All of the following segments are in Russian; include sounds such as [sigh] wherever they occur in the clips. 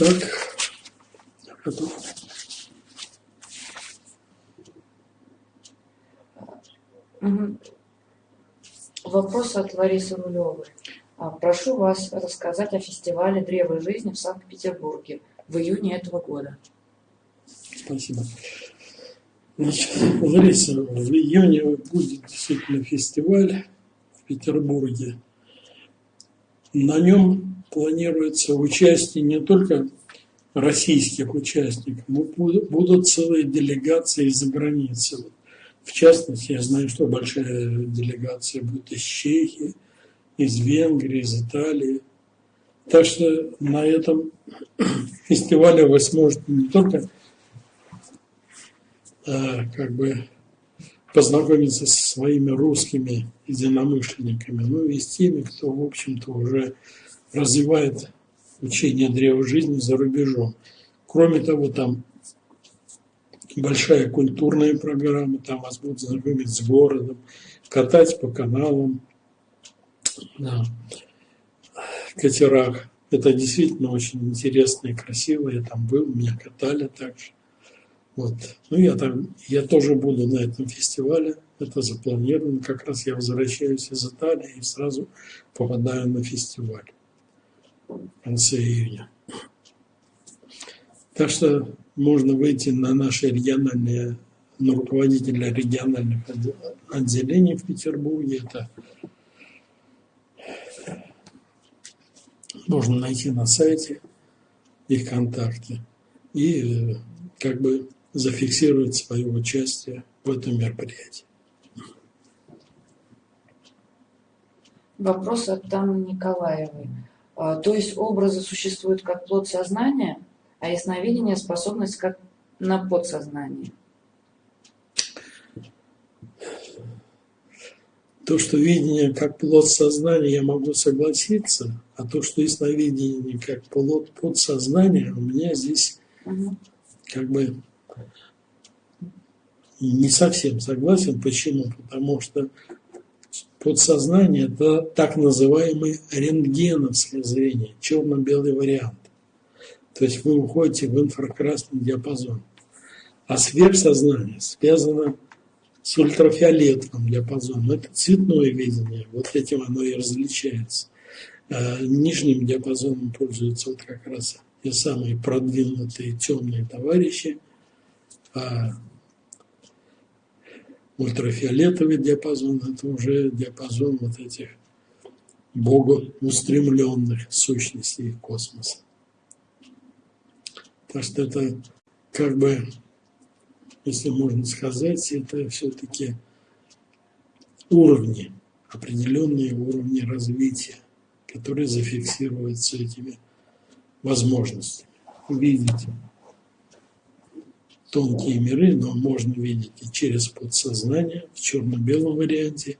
Так, готов. Вопрос от Ларисы Рулевой. А, прошу вас рассказать о фестивале «Древо жизни» в Санкт-Петербурге в июне этого года. Спасибо. Значит, Лариса, в июне будет действительно фестиваль в Петербурге. На нем планируется участие не только российских участников, но будут целые делегации из-за границы. В частности, я знаю, что большая делегация будет из Чехии, из Венгрии, из Италии. Так что на этом [clears throat] фестивале вы сможете не только а, как бы познакомиться со своими русскими единомышленниками, но и с теми, кто, в общем-то, уже развивает учение древа жизни за рубежом. Кроме того, там большая культурная программа, там вас будут знакомить с городом, катать по каналам, на катерах. Это действительно очень интересно и красиво. Я там был, меня катали также. Вот. Ну, я там, я тоже буду на этом фестивале. Это запланировано. Как раз я возвращаюсь из Италии и сразу попадаю на фестиваль конце июня. Так что можно выйти на наши региональные, на руководителя региональных отделений в Петербурге. Это можно найти на сайте их контакты и э, как бы зафиксировать свое участие в этом мероприятии. Вопрос от Тамы Николаевой. А, то есть образы существуют как плод сознания, а ясновидение – способность как на подсознание? То, что видение как плод сознания, я могу согласиться, а то, что ясновидение как плод подсознания, у меня здесь угу. как бы не совсем согласен. Почему? Потому что подсознание – это так называемый рентгеновское зрение, черно-белый вариант. То есть вы уходите в инфракрасный диапазон. А сверхсознание связано с ультрафиолетовым диапазоном. Это цветное видение, вот этим оно и различается. А нижним диапазоном пользуются вот как раз те самые продвинутые темные товарищи, а ультрафиолетовый диапазон – это уже диапазон вот этих богоустремленных сущностей космоса. Так что это как бы, если можно сказать, это все-таки уровни, определенные уровни развития, которые зафиксируются этими возможностями. Увидеть тонкие миры, но можно видеть и через подсознание в черно-белом варианте,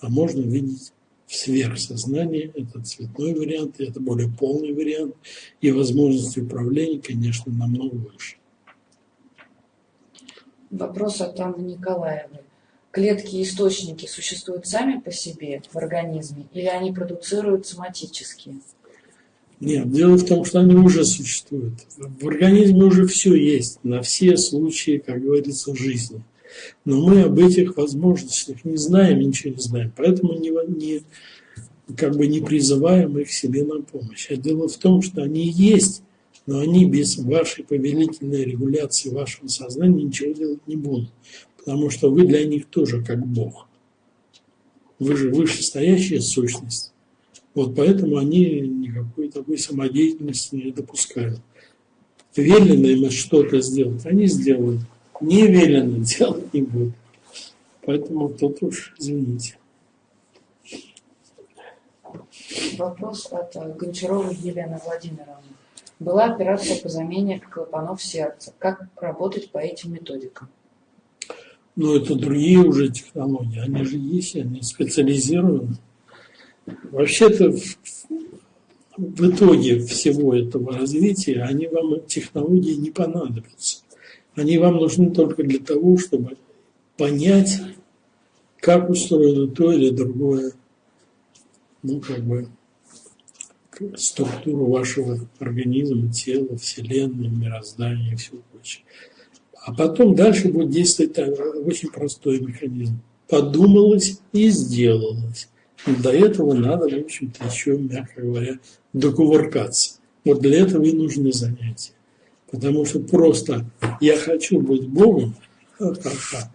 а можно видеть в сверхсознании, это цветной вариант, это более полный вариант, и возможности управления, конечно, намного выше. Вопрос от Анны Николаевой. Клетки и источники существуют сами по себе в организме или они продуцируют соматически? Нет, дело в том, что они уже существуют. В организме уже все есть, на все случаи, как говорится, жизни. Но мы об этих возможностях не знаем, ничего не знаем. Поэтому не, не, как бы не призываем их себе на помощь. А дело в том, что они есть, но они без вашей повелительной регуляции вашего сознания ничего делать не будут. Потому что вы для них тоже как Бог. Вы же вышестоящая сущность. Вот поэтому они никакой такой самодеятельности не допускают. Велено им что-то сделать, они сделают. Не велено [laughs] делать не будут. Поэтому тут уж извините. Вопрос от э, Гончаровой Елены Владимировны. Была операция по замене клапанов сердца. Как работать по этим методикам? Ну, это другие уже технологии. Они же есть, они специализированы. Вообще-то в, в итоге всего этого развития они вам, технологии не понадобятся. Они вам нужны только для того, чтобы понять, как устроено то или другое, ну, как бы, структуру вашего организма, тела, вселенной, мироздания и всего прочего. А потом дальше будет действовать очень простой механизм. Подумалось и сделалось. До этого надо, в общем-то, еще, мягко говоря, докувыркаться. Вот для этого и нужны занятия. Потому что просто «я хочу быть Богом», ха-ха-ха,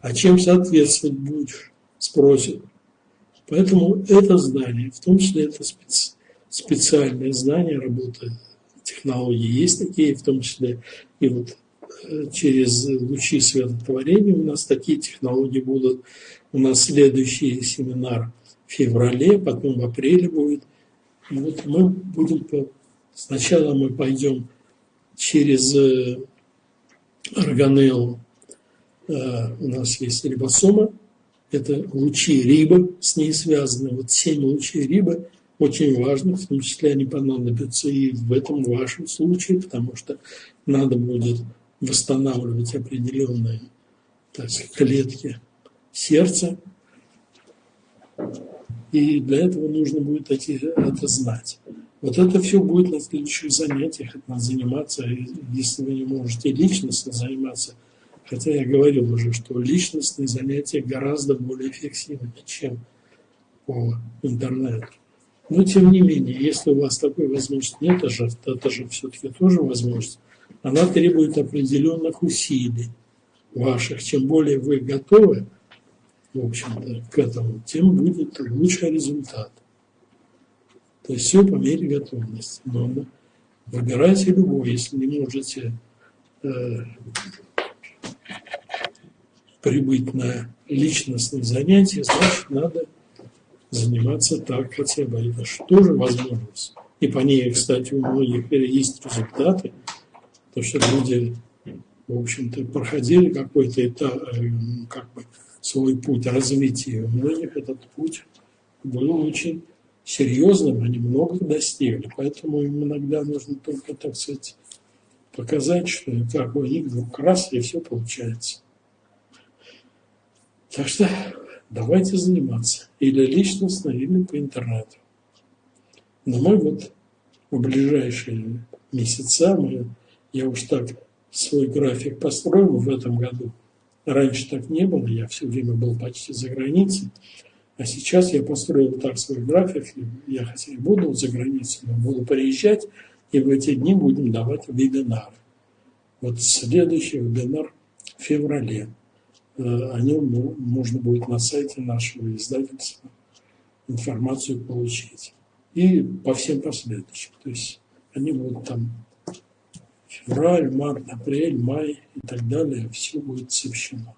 а чем соответствовать будешь, спросят. Поэтому это знание, в том числе это специ, специальное знание работы технологий, есть такие, в том числе и вот э, через лучи светотворения у нас такие технологии будут. У нас следующий семинар – феврале, потом в апреле будет. Вот мы будем, сначала мы пойдем через э, органеллу, э, у нас есть рибосома, это лучи риба, с ней связаны. Вот семь лучей риба очень важно, в том числе они понадобятся и в этом вашем случае, потому что надо будет восстанавливать определенные так сказать, клетки сердца, и для этого нужно будет эти, это знать. Вот это все будет на следующих занятиях, это надо заниматься, если вы не можете личностно заниматься, хотя я говорил уже, что личностные занятия гораздо более эффективны, чем по интернету. Но тем не менее, если у вас такой возможности нет, это же, это же все-таки тоже возможность, она требует определенных усилий ваших. Чем более вы готовы, в общем-то, к этому, тем будет лучший результат. То есть все по мере готовности. Но выбирайте любой, если не можете э, прибыть на личностные занятия, значит, надо заниматься так хотя бы. Это же тоже возможность. И по ней, кстати, у многих есть результаты, то что люди, в общем-то, проходили какой-то этап, э, как бы, свой путь развития. У многих этот путь был очень серьезным, они много достигли. Поэтому им иногда нужно только, так сказать, показать, что как у них вдруг раз, и все получается. Так что давайте заниматься. Или личностно, или по интернету. Но мы вот в ближайшие месяца, мы, я уж так свой график построил в этом году – Раньше так не было, я все время был почти за границей. А сейчас я построил так свой график, я хотя и буду за границей, но буду приезжать, и в эти дни будем давать вебинары. Вот следующий вебинар в феврале. Э, о нем можно будет на сайте нашего издательства информацию получить. И по всем последующим. То есть они будут там февраль, март, апрель, май и так далее, все будет сообщено.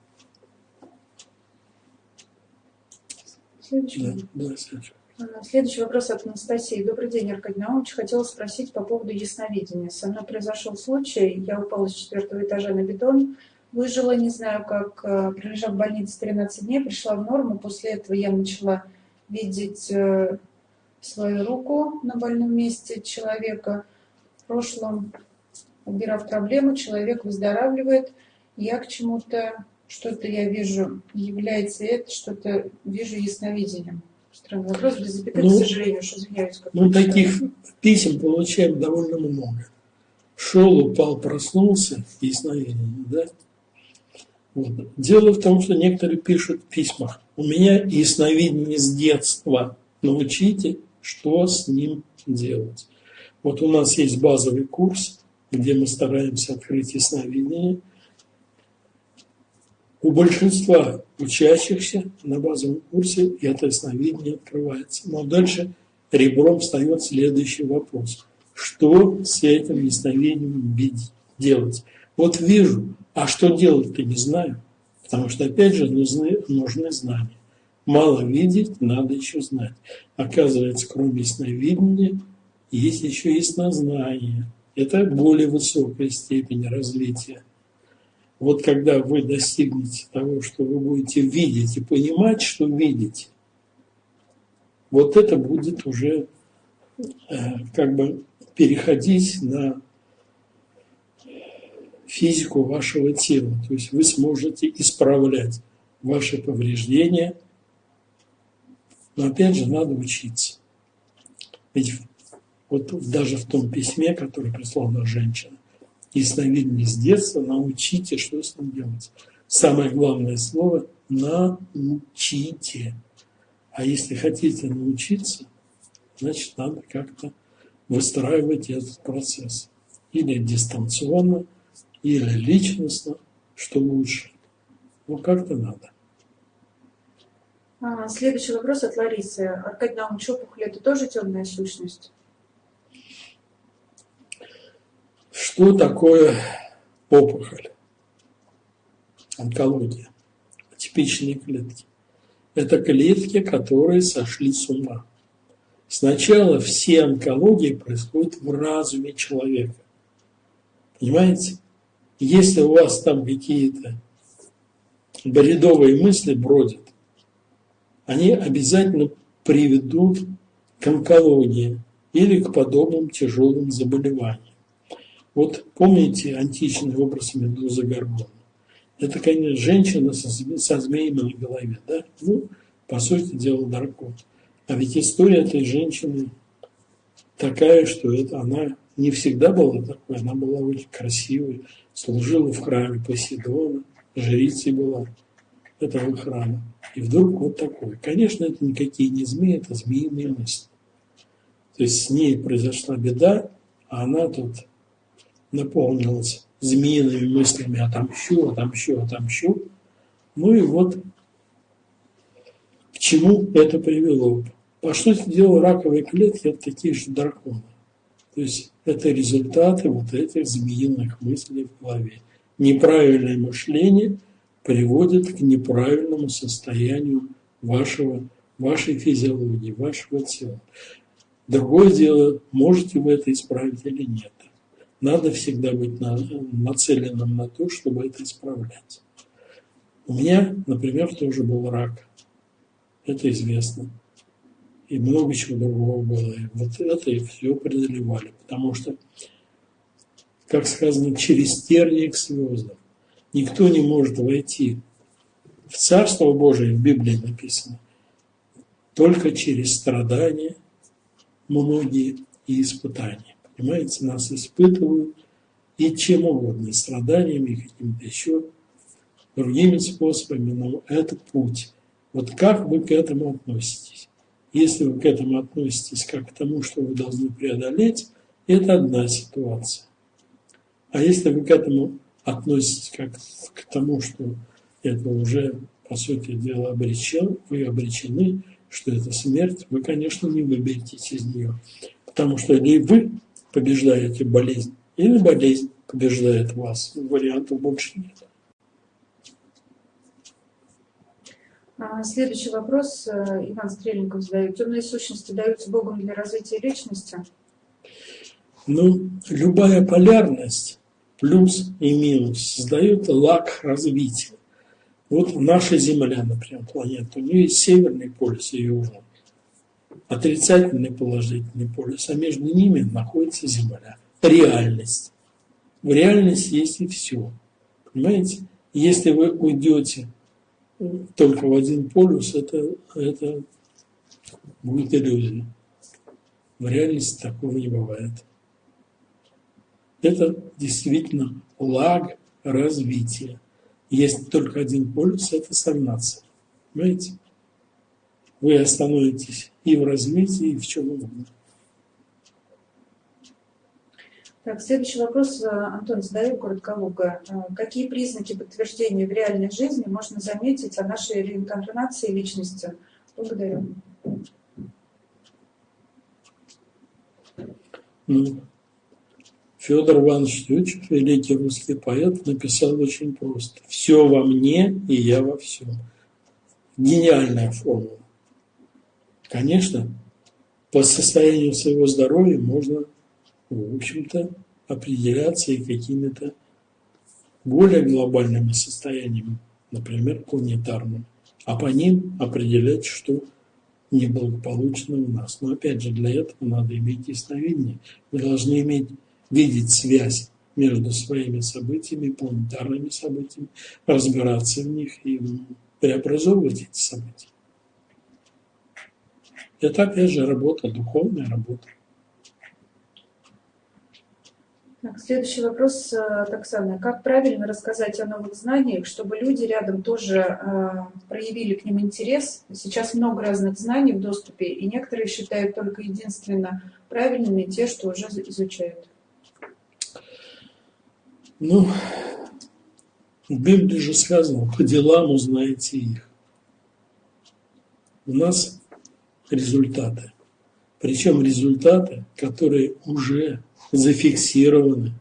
Следующий. Да, да, следующий. А, следующий вопрос от Анастасии. Добрый день, Аркадий Наумович. Хотела спросить по поводу ясновидения. Со мной произошел случай. Я упала с четвертого этажа на бетон, выжила, не знаю как, а, пролежав в больнице 13 дней, пришла в норму. После этого я начала видеть э, свою руку на больном месте человека. В прошлом убирав проблему, человек выздоравливает, я к чему-то, что-то я вижу, является это, что-то вижу ясновидением. Странный вопрос, без запятой, ну, к сожалению, уж извиняюсь. Мы таких писем получаем довольно много. Шел, упал, проснулся, ясновидение, да? Вот. Дело в том, что некоторые пишут в письмах, у меня ясновидение с детства, научите, что с ним делать. Вот у нас есть базовый курс, где мы стараемся открыть ясновидение. У большинства учащихся на базовом курсе это ясновидение открывается. Но дальше ребром встает следующий вопрос. Что с этим ясновидением делать? Вот вижу, а что делать-то не знаю. Потому что, опять же, нужны, нужны знания. Мало видеть, надо еще знать. Оказывается, кроме ясновидения, есть еще яснознание. Это более высокая степень развития. Вот когда вы достигнете того, что вы будете видеть и понимать, что видите, вот это будет уже э, как бы переходить на физику вашего тела. То есть вы сможете исправлять ваши повреждения. Но опять же надо учиться. Ведь Вот даже в том письме, которое прислала женщина, ясновидение с детства, научите, что с ним делать. Самое главное слово – научите. А если хотите научиться, значит, надо как-то выстраивать этот процесс. Или дистанционно, или личностно, что лучше. Ну, как-то надо. А, следующий вопрос от Ларисы. Аркадий Наумович, опухоль – это тоже темная сущность? Что такое опухоль? Онкология. Типичные клетки. Это клетки, которые сошли с ума. Сначала все онкологии происходят в разуме человека. Понимаете? Если у вас там какие-то бредовые мысли бродят, они обязательно приведут к онкологии или к подобным тяжелым заболеваниям. Вот помните античный образ Медузы Горгона? Это, конечно, женщина со, со змеями на голове, да? Ну, по сути дела, дракон. А ведь история этой женщины такая, что это она не всегда была такой, она была очень красивой, служила в храме Посейдона, жрицей была этого храма. И вдруг вот такой. Конечно, это никакие не змеи, это змеиные мысли. То есть с ней произошла беда, а она тут наполнилась змеиными мыслями отомщу, отомщу, отомщу. Ну и вот к чему это привело. По сути дела, раковые клетки – это такие же драконы. То есть это результаты вот этих змеиных мыслей в голове. Неправильное мышление приводит к неправильному состоянию вашего, вашей физиологии, вашего тела. Другое дело, можете вы это исправить или нет. Надо всегда быть нацеленным на то, чтобы это исправлять. У меня, например, тоже был рак. Это известно и много чего другого было. И вот это и все преодолевали, потому что, как сказано, через тернии к звездам. Никто не может войти в Царство Божие, в Библии написано, только через страдания многие и испытания. Понимаете, нас испытывают и чем угодно, страданиями, и какими-то еще другими способами, но это путь. Вот как вы к этому относитесь? Если вы к этому относитесь как к тому, что вы должны преодолеть, это одна ситуация. А если вы к этому относитесь как к тому, что это уже, по сути дела, обречен, вы обречены, что это смерть, вы, конечно, не выберетесь из нее. Потому что или вы побеждаете болезнь, или болезнь побеждает вас. Вариантов больше нет. А, следующий вопрос э, Иван Стрельников задает. Темные сущности даются Богом для развития личности? Ну, любая полярность, плюс и минус, создает лак развития. Вот наша Земля, например, планета, у нее есть северный полюс и южный. Отрицательный положительный полюс, а между ними находится Земля. Реальность. В реальности есть и все. Понимаете? Если вы уйдете только в один полюс, это, это будет иллюзия. В реальности такого не бывает. Это действительно лаг развития. Есть только один полюс – это стагнация. Понимаете? Вы остановитесь и в развитии, и в чем угодно. Так, следующий вопрос э, Антон задает коротко э, Какие признаки подтверждения в реальной жизни можно заметить о нашей реинкарнации личности? Благодарю. Ну, Федор Иванович Тютчев, великий русский поэт, написал очень просто. «Все во мне, и я во всем». Гениальная формула. Конечно, по состоянию своего здоровья можно в общем-то, определяться и какими-то более глобальными состояниями, например, планетарными, а по ним определять, что неблагополучно у нас. Но опять же, для этого надо иметь ясновидение. Вы должны иметь, видеть связь между своими событиями, планетарными событиями, разбираться в них и преобразовывать эти события. Это, опять же, работа, духовная работа. Так, следующий вопрос, э, Таксана. Как правильно рассказать о новых знаниях, чтобы люди рядом тоже э, проявили к ним интерес? Сейчас много разных знаний в доступе, и некоторые считают только единственно правильными те, что уже изучают. Ну, в Библии же сказано, по делам узнаете их. У нас результаты. Причем результаты, которые уже зафиксированы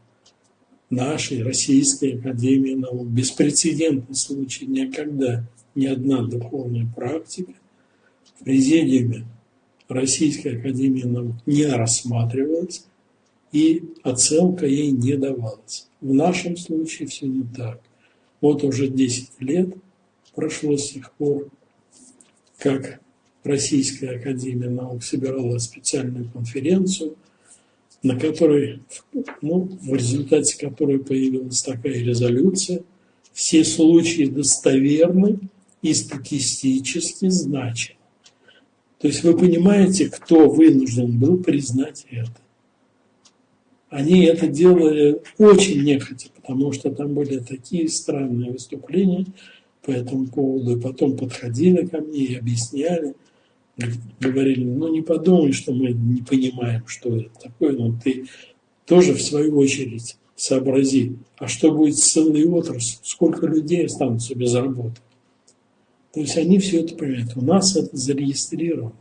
нашей Российской Академии Наук. Беспрецедентный случай. Никогда ни одна духовная практика в президиуме Российской Академии Наук не рассматривалась и оценка ей не давалась. В нашем случае все не так. Вот уже 10 лет прошло с тех пор, как Российская Академия Наук собирала специальную конференцию, на которой, ну, в результате которой появилась такая резолюция, все случаи достоверны и статистически значимы. То есть вы понимаете, кто вынужден был признать это. Они это делали очень нехотя, потому что там были такие странные выступления по этому поводу. И потом подходили ко мне и объясняли, говорили, ну не подумай, что мы не понимаем, что это такое, но ты тоже в свою очередь сообрази, а что будет с целой отраслью, сколько людей останутся без работы. То есть они все это понимают. У нас это зарегистрировано.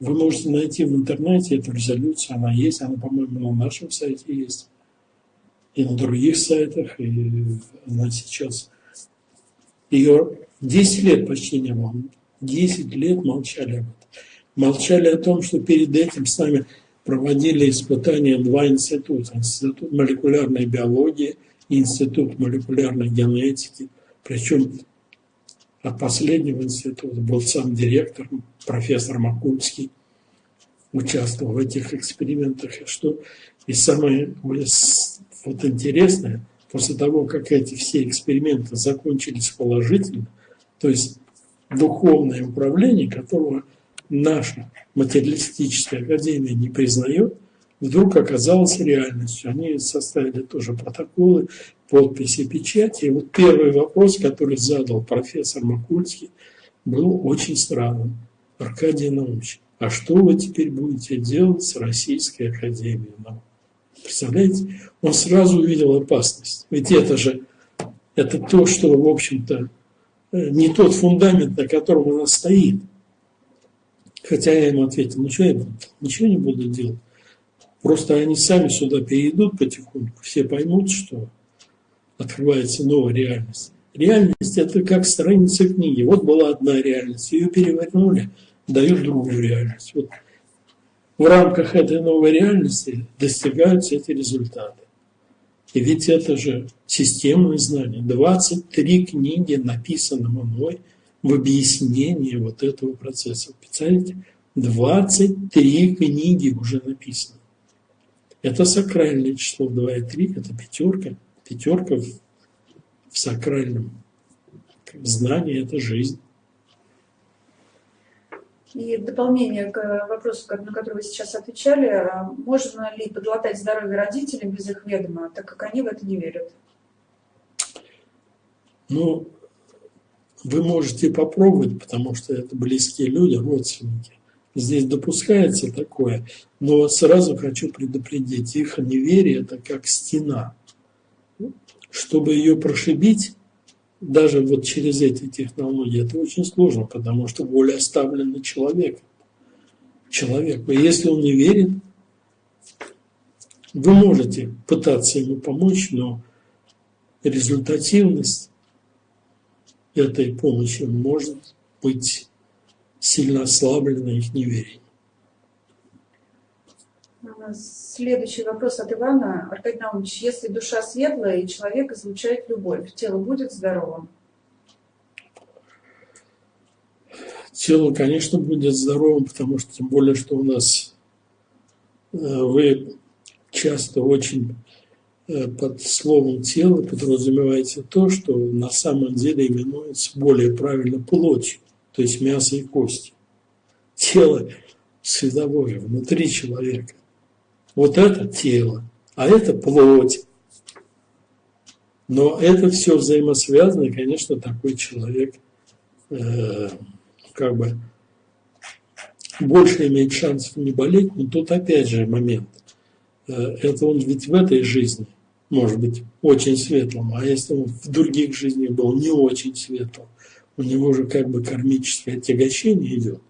Вы можете найти в интернете эту резолюцию, она есть, она, по-моему, на нашем сайте есть, и на других сайтах, и она сейчас. Ее 10 лет почти не было. 10 лет молчали об этом. Молчали о том, что перед этим с нами проводили испытания два института. Институт молекулярной биологии и Институт молекулярной генетики. Причем от последнего института был сам директор, профессор Макульский, участвовал в этих экспериментах. И что и самое вот интересное, после того, как эти все эксперименты закончились положительно, то есть духовное управление, которого наша материалистическая академия не признает, вдруг оказалось реальностью. Они составили тоже протоколы, подписи, печати. И вот первый вопрос, который задал профессор Макульский, был очень странным. Аркадий Наумович, а что вы теперь будете делать с Российской Академией наук? Представляете? Он сразу увидел опасность. Ведь это же это то, что, в общем-то, не тот фундамент, на котором она стоит. Хотя я ему ответил, ну что я буду? Ничего не буду делать. Просто они сами сюда перейдут потихоньку, все поймут, что открывается новая реальность. Реальность – это как страница книги. Вот была одна реальность, ее перевернули, дают другую реальность. Вот в рамках этой новой реальности достигаются эти результаты. И ведь это же системные знания. 23 книги написаны мной – в объяснении вот этого процесса. Представляете? 23 книги уже написаны. Это сакральное число 2 и 3, это пятерка. Пятерка в, в сакральном знании – это жизнь. И в дополнение к вопросу, на который вы сейчас отвечали, а можно ли подлатать здоровье родителям без их ведома, так как они в это не верят? Ну, вы можете попробовать, потому что это близкие люди, родственники. Здесь допускается такое, но сразу хочу предупредить, их неверие – это как стена. Чтобы ее прошибить, даже вот через эти технологии, это очень сложно, потому что воля оставлена человеком. Человеку. И если он не верит, вы можете пытаться ему помочь, но результативность этой помощи может быть сильно ослаблено их неверие. Следующий вопрос от Ивана. Аркадий Наумович, если душа светлая и человек излучает любовь, тело будет здоровым? Тело, конечно, будет здоровым, потому что тем более, что у нас э, вы часто очень Э, под словом тело подразумевается то, что на самом деле именуется более правильно плотью, то есть мясо и кости. Тело световое внутри человека. Вот это тело, а это плоть. Но это все взаимосвязано, и, конечно, такой человек э, как бы больше имеет шансов не болеть, но тут опять же момент. Э, это он ведь в этой жизни может быть очень светлым, а если он в других жизнях был не очень светлым, у него же как бы кармическое отягощение идет.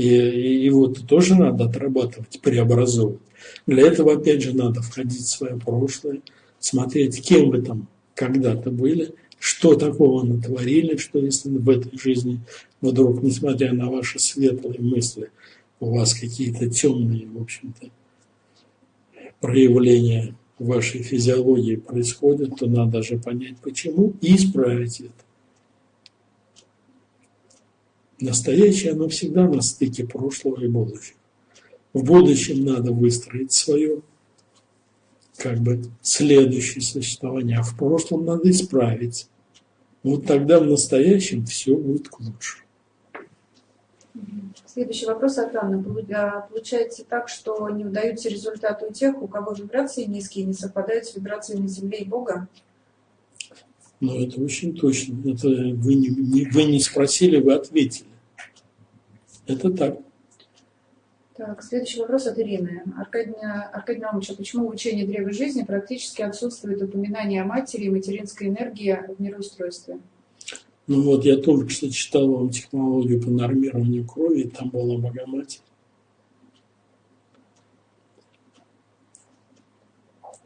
И, и его -то тоже надо отрабатывать, преобразовывать. Для этого, опять же, надо входить в свое прошлое, смотреть, кем вы там когда-то были, что такого натворили, что если в этой жизни вдруг, несмотря на ваши светлые мысли, у вас какие-то темные, в общем-то, проявления вашей физиологии происходят, то надо же понять, почему, и исправить это. Настоящее, оно всегда на стыке прошлого и будущего. В будущем надо выстроить свое, как бы, следующее существование, а в прошлом надо исправить. Вот тогда в настоящем все будет к лучшему. Следующий вопрос от Анны. Получается так, что не удаются результаты у тех, у кого вибрации низкие, не совпадают с вибрациями Земли и Бога? Ну, это очень точно. Это вы не, вы не спросили, вы ответили. Это так. Так, следующий вопрос от Ирины. Аркадий, Аркадий Наумович, а почему в учении Древа Жизни практически отсутствует упоминание о матери и материнской энергии в мироустройстве? Ну вот, я только что читал вам технологию по нормированию крови, и там была Богоматерь.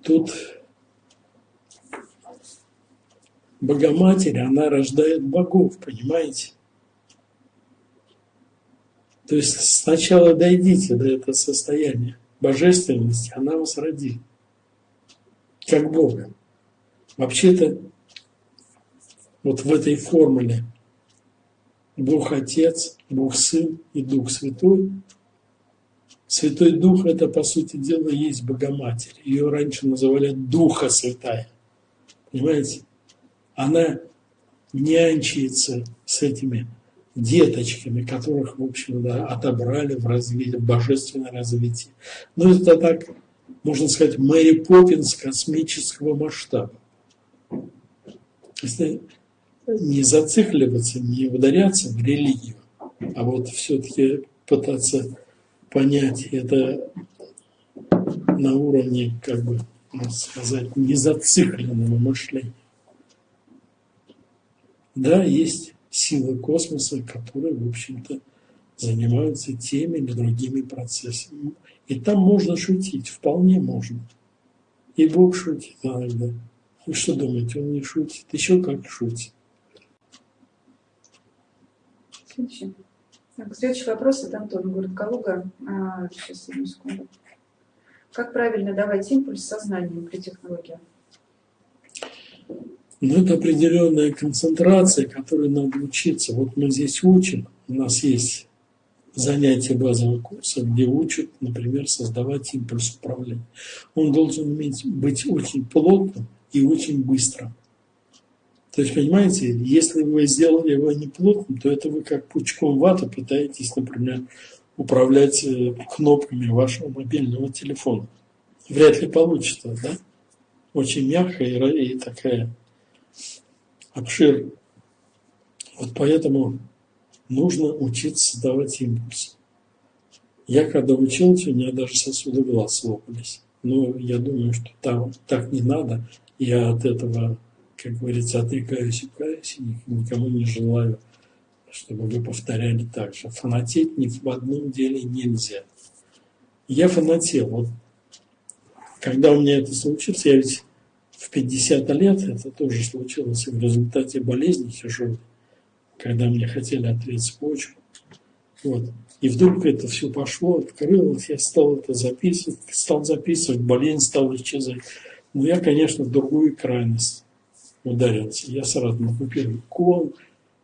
Тут Богоматерь, она рождает богов, понимаете? То есть сначала дойдите до этого состояния божественности, она вас родит, как Бога. Вообще-то вот в этой формуле Бог Отец, Бог Сын и Дух Святой. Святой Дух – это, по сути дела, есть Богоматерь. Ее раньше называли Духа Святая. Понимаете? Она нянчится с этими деточками, которых, в общем, да, отобрали в развитие, в божественное развитие. Ну, это так, можно сказать, Мэри Поппинс космического масштаба. Если не зацикливаться, не ударяться в религию, а вот все-таки пытаться понять это на уровне, как бы, можно сказать, незацикленного мышления. Да, есть силы космоса, которые, в общем-то, занимаются теми или другими процессами. И там можно шутить, вполне можно. И Бог шутит иногда. Вы что думаете, он не шутит? Еще как шутит. Следующий. Так, следующий вопрос от Антона, город Калуга. А, сейчас, одну секунду. Как правильно давать импульс сознанием при технологии? Но это определенная концентрация, которой надо учиться. Вот мы здесь учим, у нас есть занятия базового курса, где учат, например, создавать импульс управления. Он должен быть очень плотным и очень быстрым. То есть, понимаете, если вы сделали его не плотным, то это вы как пучком ваты пытаетесь, например, управлять э, кнопками вашего мобильного телефона. Вряд ли получится, да? Очень мягкая и такая обшир. Вот поэтому нужно учиться давать импульс. Я когда учился, у меня даже сосуды глаз лопались. Но я думаю, что там так не надо. Я от этого, как говорится, отрекаюсь и каюсь, и никому не желаю, чтобы вы повторяли так же. Фанатеть ни в одном деле нельзя. Я фанател. Вот когда у меня это случилось, я ведь 50 лет, это тоже случилось в результате болезни тяжелой, когда мне хотели отрезать почку. Вот. И вдруг это все пошло, открылось, я стал это записывать, стал записывать, болезнь стала исчезать. Но я, конечно, в другую крайность ударился. Я сразу накупил икон,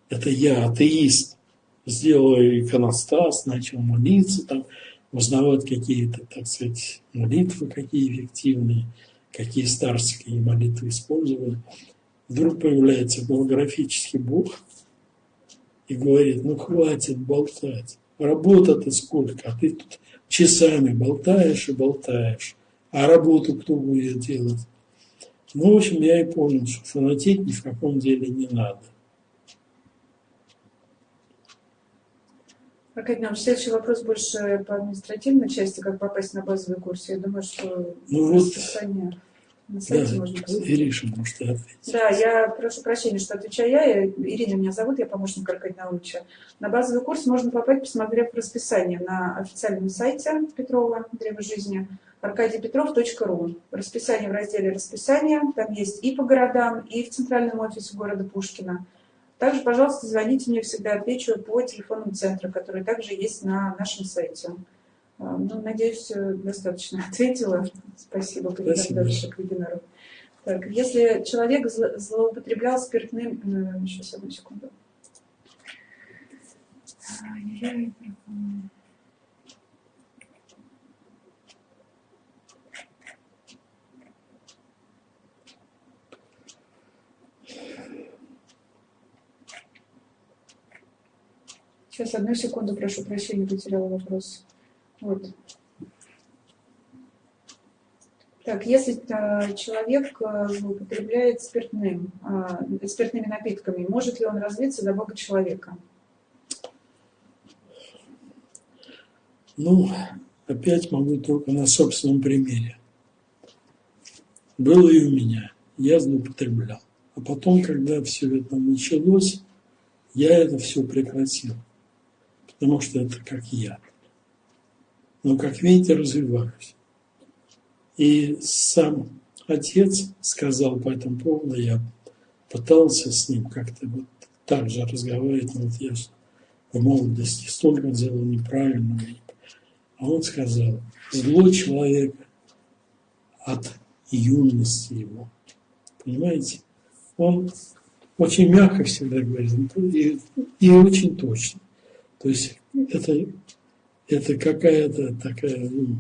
это я, атеист, сделал иконостас, начал молиться, там, узнавать какие-то, так сказать, молитвы, какие эффективные – какие старские молитвы использовали, вдруг появляется голографический Бог и говорит, ну хватит болтать, работа-то сколько, а ты тут часами болтаешь и болтаешь, А работу кто будет делать? Ну, в общем, я и понял, что фанатеть ни в каком деле не надо. Аркадий Иванович, следующий вопрос больше по административной части, как попасть на базовый курс. Я думаю, что ну, вот, на сайте да, можно посмотреть. Ириша, может, ответить. Да, я прошу прощения, что отвечаю я. Ирина меня зовут, я помощник Аркадия Науча. На базовый курс можно попасть, посмотрев расписание на официальном сайте Петрова «Древо жизни» аркадийпетров.ру. Расписание в разделе «Расписание». Там есть и по городам, и в центральном офисе города Пушкина. Также, пожалуйста, звоните мне, всегда отвечу по телефонам центра, которые также есть на нашем сайте. А, ну, надеюсь, достаточно [laughs] ответила. Спасибо, дальше к вебинару. Так, если человек злоупотреблял спиртным... Сейчас, одну секунду. Сейчас, одну секунду, прошу прощения, потеряла вопрос. Вот. Так, если э, человек э, употребляет спиртным, э, спиртными напитками, может ли он развиться до Бога человека? Ну, опять могу только на собственном примере. Было и у меня. Я злоупотреблял. А потом, когда все это началось, я это все прекратил потому что это как я. Но, как видите, развиваюсь. И сам отец сказал по этому поводу, я пытался с ним как-то вот так же разговаривать, но вот я в молодости столько делал неправильного. А он сказал, зло человека от юности его. Понимаете? Он очень мягко всегда говорит и, и очень точно. То есть это, это какая-то такая ну,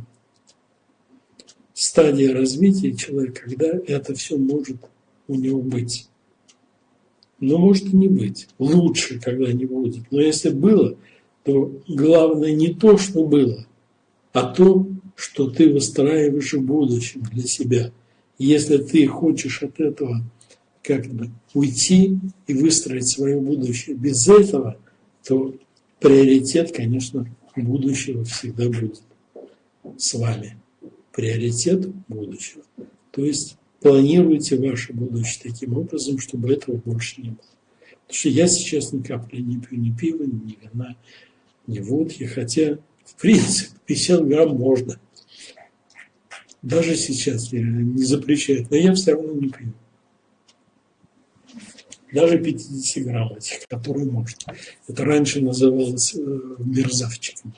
стадия развития человека, когда это все может у него быть. Но может и не быть. Лучше, когда не будет. Но если было, то главное не то, что было, а то, что ты выстраиваешь в будущем для себя. Если ты хочешь от этого как бы уйти и выстроить свое будущее без этого, то приоритет, конечно, будущего всегда будет с вами. Приоритет будущего. То есть планируйте ваше будущее таким образом, чтобы этого больше не было. Потому что я сейчас ни капли не пью ни пива, ни вина, ни водки, хотя, в принципе, [laughs] 50 грамм можно. Даже сейчас не запрещаю, но я все равно не пью даже 50 грамм этих, которые можно. Это раньше называлось э, мерзавчиком.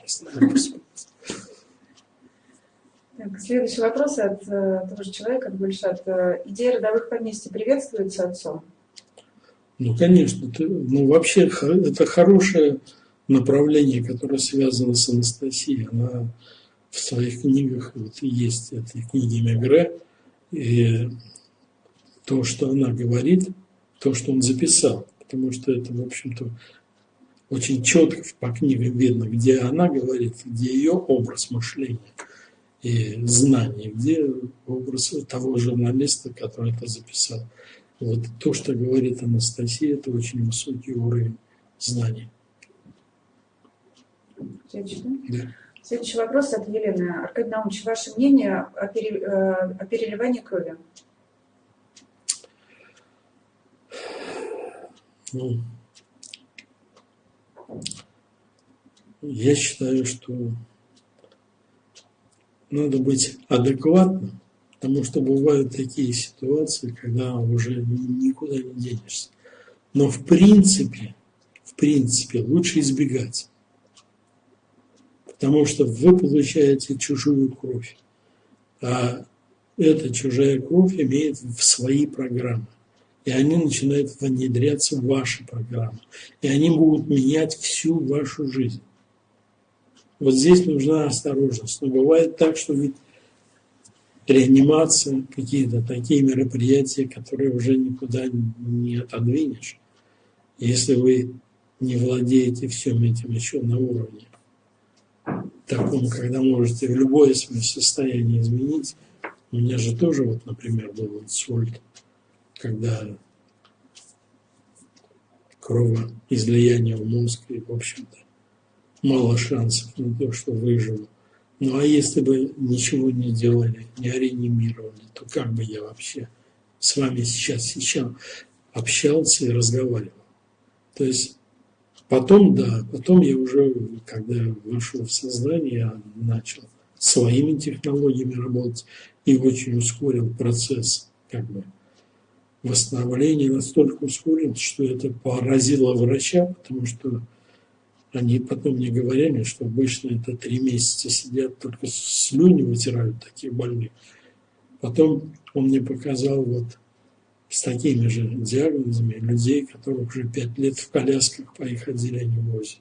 Так, следующий вопрос от э, того же человека, от Гульшат. Э, идея родовых поместьй приветствуется отцом? Ну, конечно. Это, ну, вообще, это хорошее направление, которое связано с Анастасией. Она в своих книгах, вот есть эти книги Мегре, и то, что она говорит – то, что он записал, потому что это, в общем-то, очень четко по книгам видно, где она говорит, где ее образ мышления и знания, где образ того журналиста, который это записал. Вот то, что говорит Анастасия, это очень высокий уровень знаний. Следующий, да? Следующий вопрос от Елены. Аркадий Наумович, ваше мнение о, пере, э, о переливании крови? Ну, я считаю, что надо быть адекватным, потому что бывают такие ситуации, когда уже никуда не денешься. Но в принципе, в принципе, лучше избегать. Потому что вы получаете чужую кровь. А эта чужая кровь имеет свои программы и они начинают внедряться в ваши программы. И они будут менять всю вашу жизнь. Вот здесь нужна осторожность. Но бывает так, что ведь реанимация, какие-то такие мероприятия, которые уже никуда не отодвинешь. Если вы не владеете всем этим еще на уровне таком, когда можете в любое свое состояние изменить, У меня же тоже, вот, например, был инсульт, когда кровоизлияние в мозг, и, в общем-то, мало шансов на то, что выживу. Ну а если бы ничего не делали, не реанимировали, то как бы я вообще с вами сейчас, сейчас общался и разговаривал? То есть потом, да, потом я уже, когда вошел в сознание, я начал своими технологиями работать и очень ускорил процесс как бы восстановления, настолько ускорил, что это поразило врача, потому что они потом мне говорили, что обычно это три месяца сидят, только слюни вытирают такие больные. Потом он мне показал вот с такими же диагнозами людей, которых уже пять лет в колясках по их отделению возят.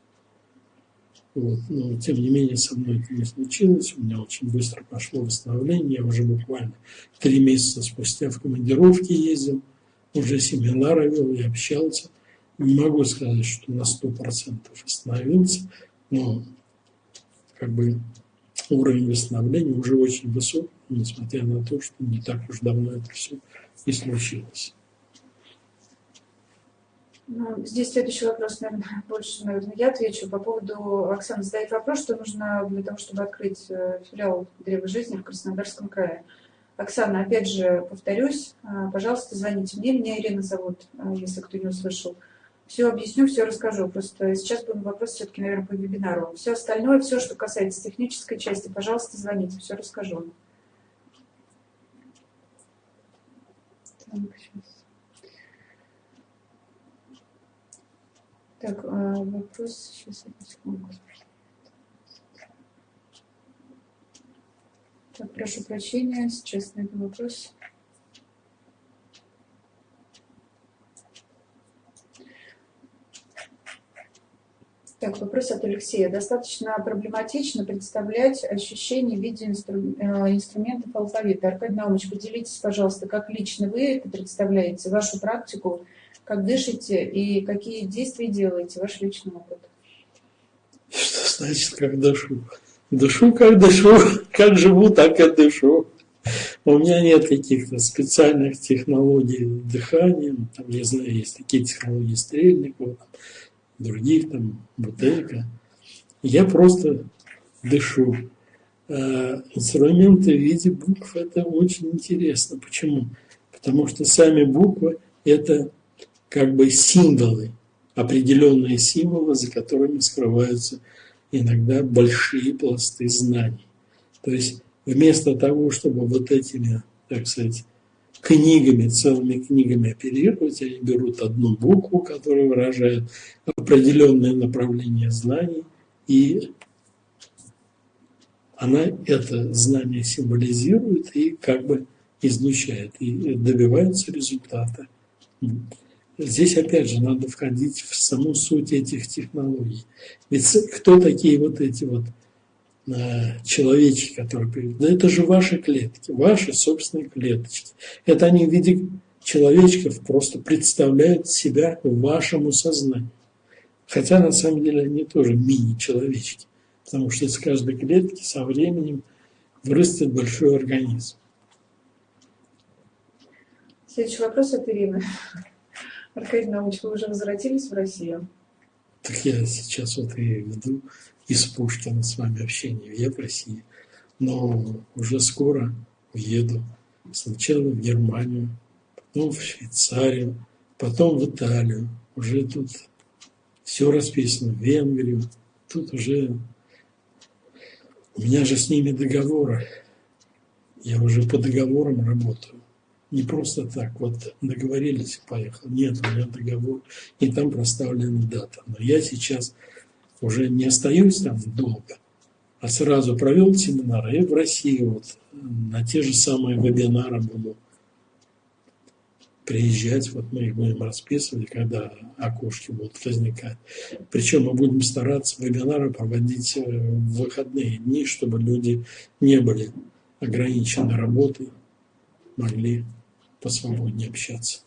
Вот. Но тем не менее со мной это не случилось. У меня очень быстро пошло восстановление. Я уже буквально три месяца спустя в командировке ездил, уже семинары вел и общался – не могу сказать, что на 100% остановился, но как бы уровень восстановления уже очень высок, несмотря на то, что не так уж давно это все и случилось. Ну, здесь следующий вопрос, наверное, [laughs] больше, наверное, я отвечу по поводу, Оксана задает вопрос, что нужно для того, чтобы открыть э, филиал Древа жизни в Краснодарском крае. Оксана, опять же, повторюсь, э, пожалуйста, звоните мне, меня Ирина зовут, э, если кто не услышал все объясню, все расскажу. Просто сейчас был вопрос все-таки, наверное, по вебинару. Все остальное, все, что касается технической части, пожалуйста, звоните, все расскажу. Так. Так, а, вопрос, сейчас, секунду. Так, прошу прощения, сейчас найду вопрос. Так, вопрос от Алексея. Достаточно проблематично представлять ощущение в виде инстру... Э, инструментов алфавита. Аркадий Наумович, поделитесь, пожалуйста, как лично вы это представляете, вашу практику, как дышите и какие действия делаете, ваш личный опыт. Что значит, как дышу? Дышу, как дышу, [laughs] как живу, так и дышу. У меня нет каких-то специальных технологий дыхания. Там, я знаю, есть такие технологии стрельников, других, там, бутылка. Я просто дышу. А инструменты в виде букв – это очень интересно. Почему? Потому что сами буквы – это как бы символы, определенные символы, за которыми скрываются иногда большие пласты знаний. То есть вместо того, чтобы вот этими, так сказать, книгами, целыми книгами оперировать. Они берут одну букву, которая выражает определенное направление знаний, и она это знание символизирует и как бы излучает, и добивается результата. Здесь, опять же, надо входить в саму суть этих технологий. Ведь кто такие вот эти вот человечки, которые приведут. Да это же ваши клетки, ваши собственные клеточки. Это они в виде человечков просто представляют себя вашему сознанию. Хотя на самом деле они тоже мини-человечки, потому что из каждой клетки со временем вырастет большой организм. Следующий вопрос от Ирины. Аркадий Наумович, вы уже возвратились в Россию? Так я сейчас вот и веду из Пушкина с вами общение. Я в России. Но уже скоро уеду. Сначала в Германию, потом в Швейцарию, потом в Италию. Уже тут все расписано. В Венгрию. Тут уже... У меня же с ними договоры. Я уже по договорам работаю. Не просто так, вот договорились и поехал. Нет, у меня договор, и там проставлена дата. Но я сейчас уже не остаюсь там долго, а сразу провел семинар, и в России вот на те же самые вебинары буду приезжать, вот мы их будем расписывать, когда окошки будут возникать. Причем мы будем стараться вебинары проводить э, в выходные дни, чтобы люди не были ограничены работой, могли посвободнее общаться.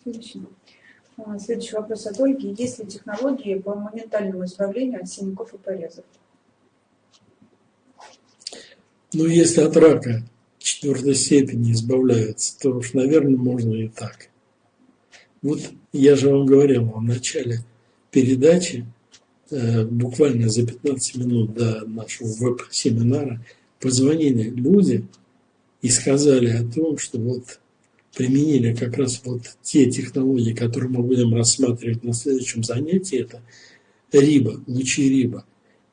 Отлично. А, следующий вопрос от Ольги. Есть ли технологии по моментальному избавлению от синяков и порезов? Ну, если от рака четвертой степени избавляются, то уж, наверное, можно и так. Вот я же вам говорил в начале передачи, э, буквально за 15 минут до нашего веб-семинара, позвонили люди и сказали о том, что вот применили как раз вот те технологии, которые мы будем рассматривать на следующем занятии, это риба, лучи риба.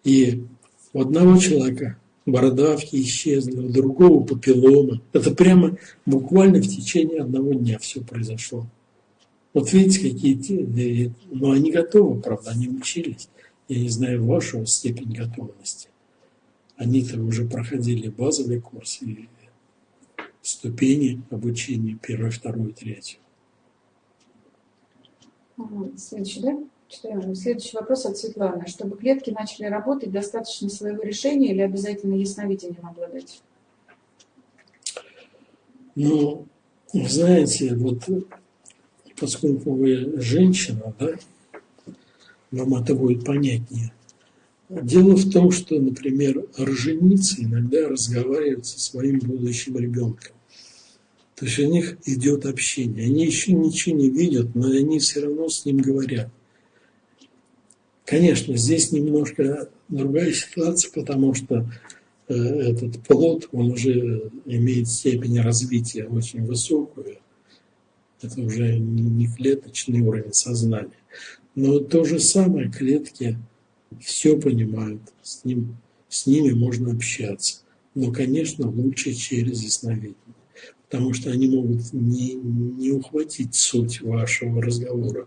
И у одного человека бородавки исчезли, у другого папилломы. Это прямо буквально в течение одного дня все произошло. Вот видите, какие те, но они готовы, правда, они учились. Я не знаю вашу степень готовности. Они-то уже проходили базовый курс и ступени обучения, первый, второй, третий. Следующий, да? Читаем. Следующий вопрос от Светланы. Чтобы клетки начали работать, достаточно своего решения или обязательно ясновидением обладать? Ну, знаете, вот поскольку вы женщина, да, вам это будет понятнее. Дело в том, что, например, роженицы иногда разговаривают со своим будущим ребенком. То есть у них идет общение. Они еще ничего не видят, но они все равно с ним говорят. Конечно, здесь немножко другая ситуация, потому что э, этот плод, он уже имеет степень развития очень высокую. Это уже не клеточный уровень сознания. Но то же самое клетки все понимают, с, ним, с ними можно общаться. Но, конечно, лучше через ясновидение потому что они могут не, не ухватить суть вашего разговора.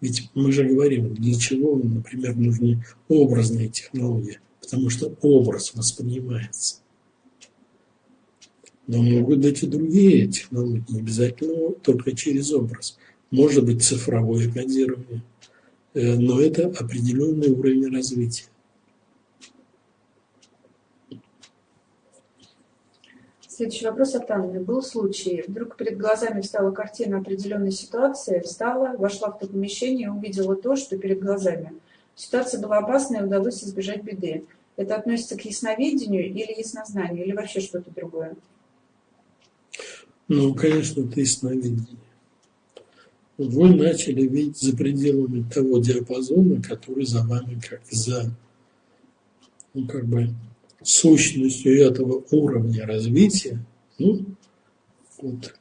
Ведь мы же говорим, для чего, например, нужны образные технологии, потому что образ воспринимается. Но могут быть и другие технологии, не обязательно только через образ. Может быть цифровое кодирование, но это определенный уровень развития. Следующий вопрос от Анны. Был случай, вдруг перед глазами встала картина определенной ситуации, встала, вошла в то помещение и увидела то, что перед глазами. Ситуация была опасная и удалось избежать беды. Это относится к ясновидению или яснознанию, или вообще что-то другое? Ну, конечно, это ясновидение. Вы начали видеть за пределами того диапазона, который за вами как за, ну, как бы сущностью этого уровня развития, ну, вот,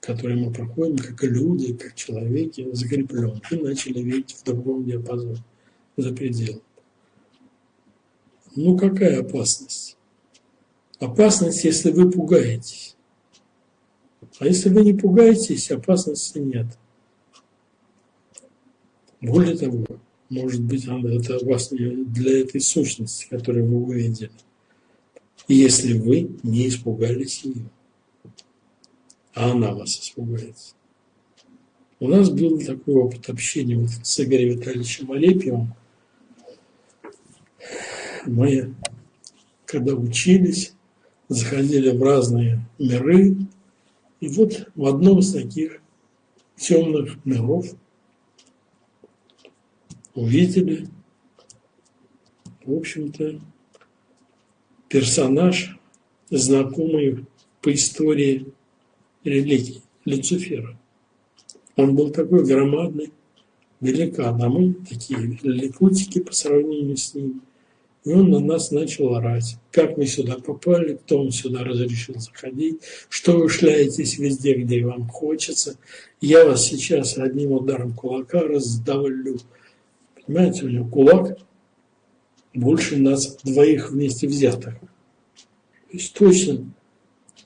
который мы проходим как люди, как человеки, закреплен, и начали видеть в другом диапазоне, за пределом. Ну, какая опасность? Опасность, если вы пугаетесь. А если вы не пугаетесь, опасности нет. Более того, может быть, это опасно для этой сущности, которую вы увидели если вы не испугались ее. А она вас испугается. У нас был такой опыт общения вот с Игорем Витальевичем Алепьевым. Мы, когда учились, заходили в разные миры, и вот в одном из таких темных миров увидели, в общем-то, персонаж, знакомый по истории религии, Люцифера. Он был такой громадный великан, а мы такие ликутики по сравнению с ним. И он на нас начал орать. Как мы сюда попали, кто он сюда разрешил заходить, что вы шляетесь везде, где вам хочется. Я вас сейчас одним ударом кулака раздавлю. Понимаете, у него кулак больше нас двоих вместе взятых. То есть точно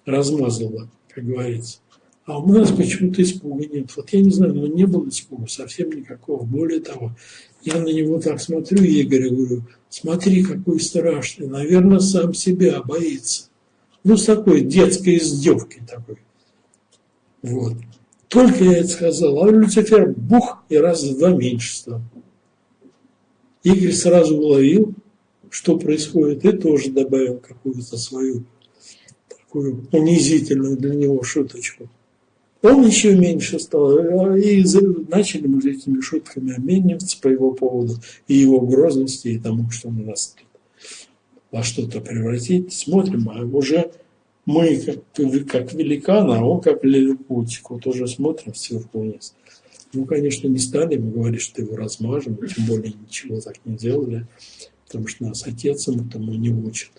размазало, как говорится. А у нас почему-то испуга нет. Вот я не знаю, но не было испуга совсем никакого. Более того, я на него так смотрю, Игорь, и говорю, смотри, какой страшный. Наверное, сам себя боится. Ну, с такой детской издевкой такой. Вот. Только я это сказал, а Люцифер бух и раз в два меньше стал. Игорь сразу уловил, что происходит, и тоже добавил какую-то свою такую унизительную для него шуточку. Он еще меньше стал, и начали мы этими шутками обмениваться по его поводу, и его грозности, и тому, что он нас во что-то превратить. Смотрим, а уже Мы как, как великан, а он как лилипутик. Вот уже смотрим сверху вниз. Ну, конечно, не стали мы говорить, что его размажем, тем более ничего так не делали, потому что нас отец этому не учит.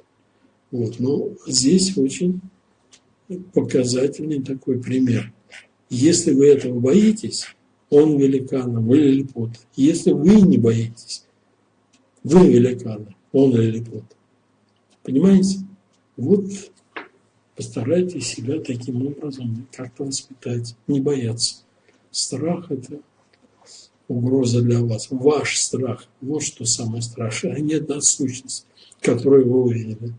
Вот, но здесь очень показательный такой пример. Если вы этого боитесь, он великан, вы лилипут. Если вы не боитесь, вы великаны, он лилипут. Понимаете? Вот постарайтесь себя таким образом как-то воспитать, не бояться. Страх – это угроза для вас. Ваш страх – вот что самое страшное, а не одна сущность, которую вы увидели.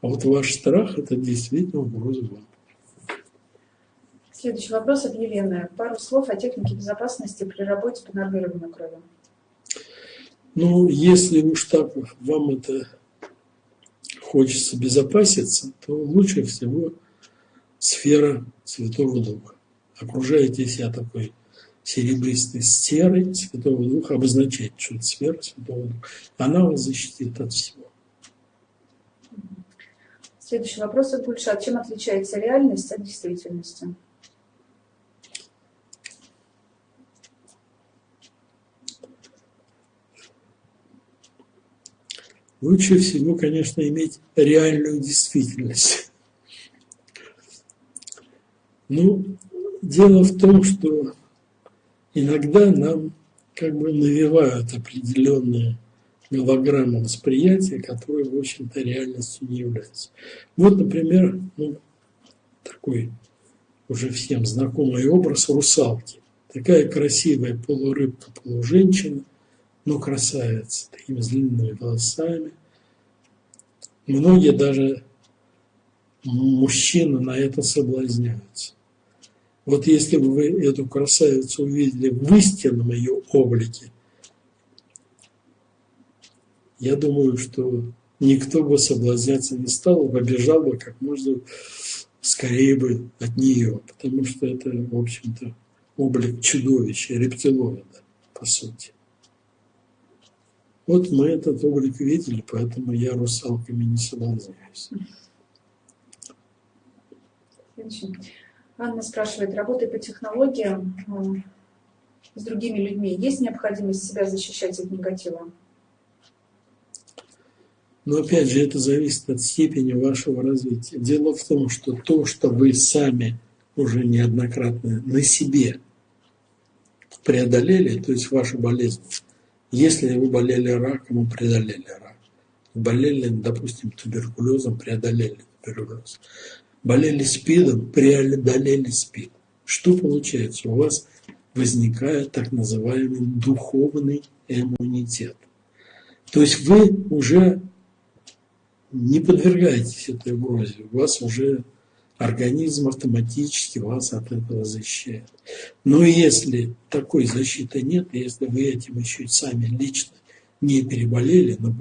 А вот ваш страх – это действительно угроза вам. Следующий вопрос от Елены. Пару слов о технике безопасности при работе по нормированию крови. Ну, если уж так вам это хочется безопаситься, то лучше всего сфера Святого Духа. Окружаете себя такой серебристой сферой Святого Духа, обозначает, что это сфера Святого Духа. Она вас защитит от всего. Следующий вопрос от Гульшат. Чем отличается реальность от действительности? Лучше всего, конечно, иметь реальную действительность. Ну, дело в том, что иногда нам как бы навевают определенные голограммы восприятия, которые, в общем-то, реальностью не являются. Вот, например, ну, такой уже всем знакомый образ русалки. Такая красивая полурыбка, полуженщина, но красавица, такими длинными волосами. Многие даже мужчины на это соблазняются. Вот если бы вы эту красавицу увидели в истинном ее облике, я думаю, что никто бы соблазняться не стал, побежал бы как можно скорее бы от нее, потому что это, в общем-то, облик чудовища, рептилоида, по сути. Вот мы этот облик видели, поэтому я русалками не соблазняюсь. Анна спрашивает, работая по технологиям с другими людьми, есть необходимость себя защищать от негатива? Но опять же, это зависит от степени вашего развития. Дело в том, что то, что вы сами уже неоднократно на себе преодолели, то есть ваша болезнь, если вы болели раком, вы преодолели рак. Болели, допустим, туберкулезом, преодолели туберкулез. Болели СПИДом, преодолели СПИД. Что получается? У вас возникает так называемый духовный иммунитет. То есть вы уже не подвергаетесь этой угрозе. У вас уже организм автоматически вас от этого защищает. Но если такой защиты нет, если вы этим еще сами лично не переболели, но,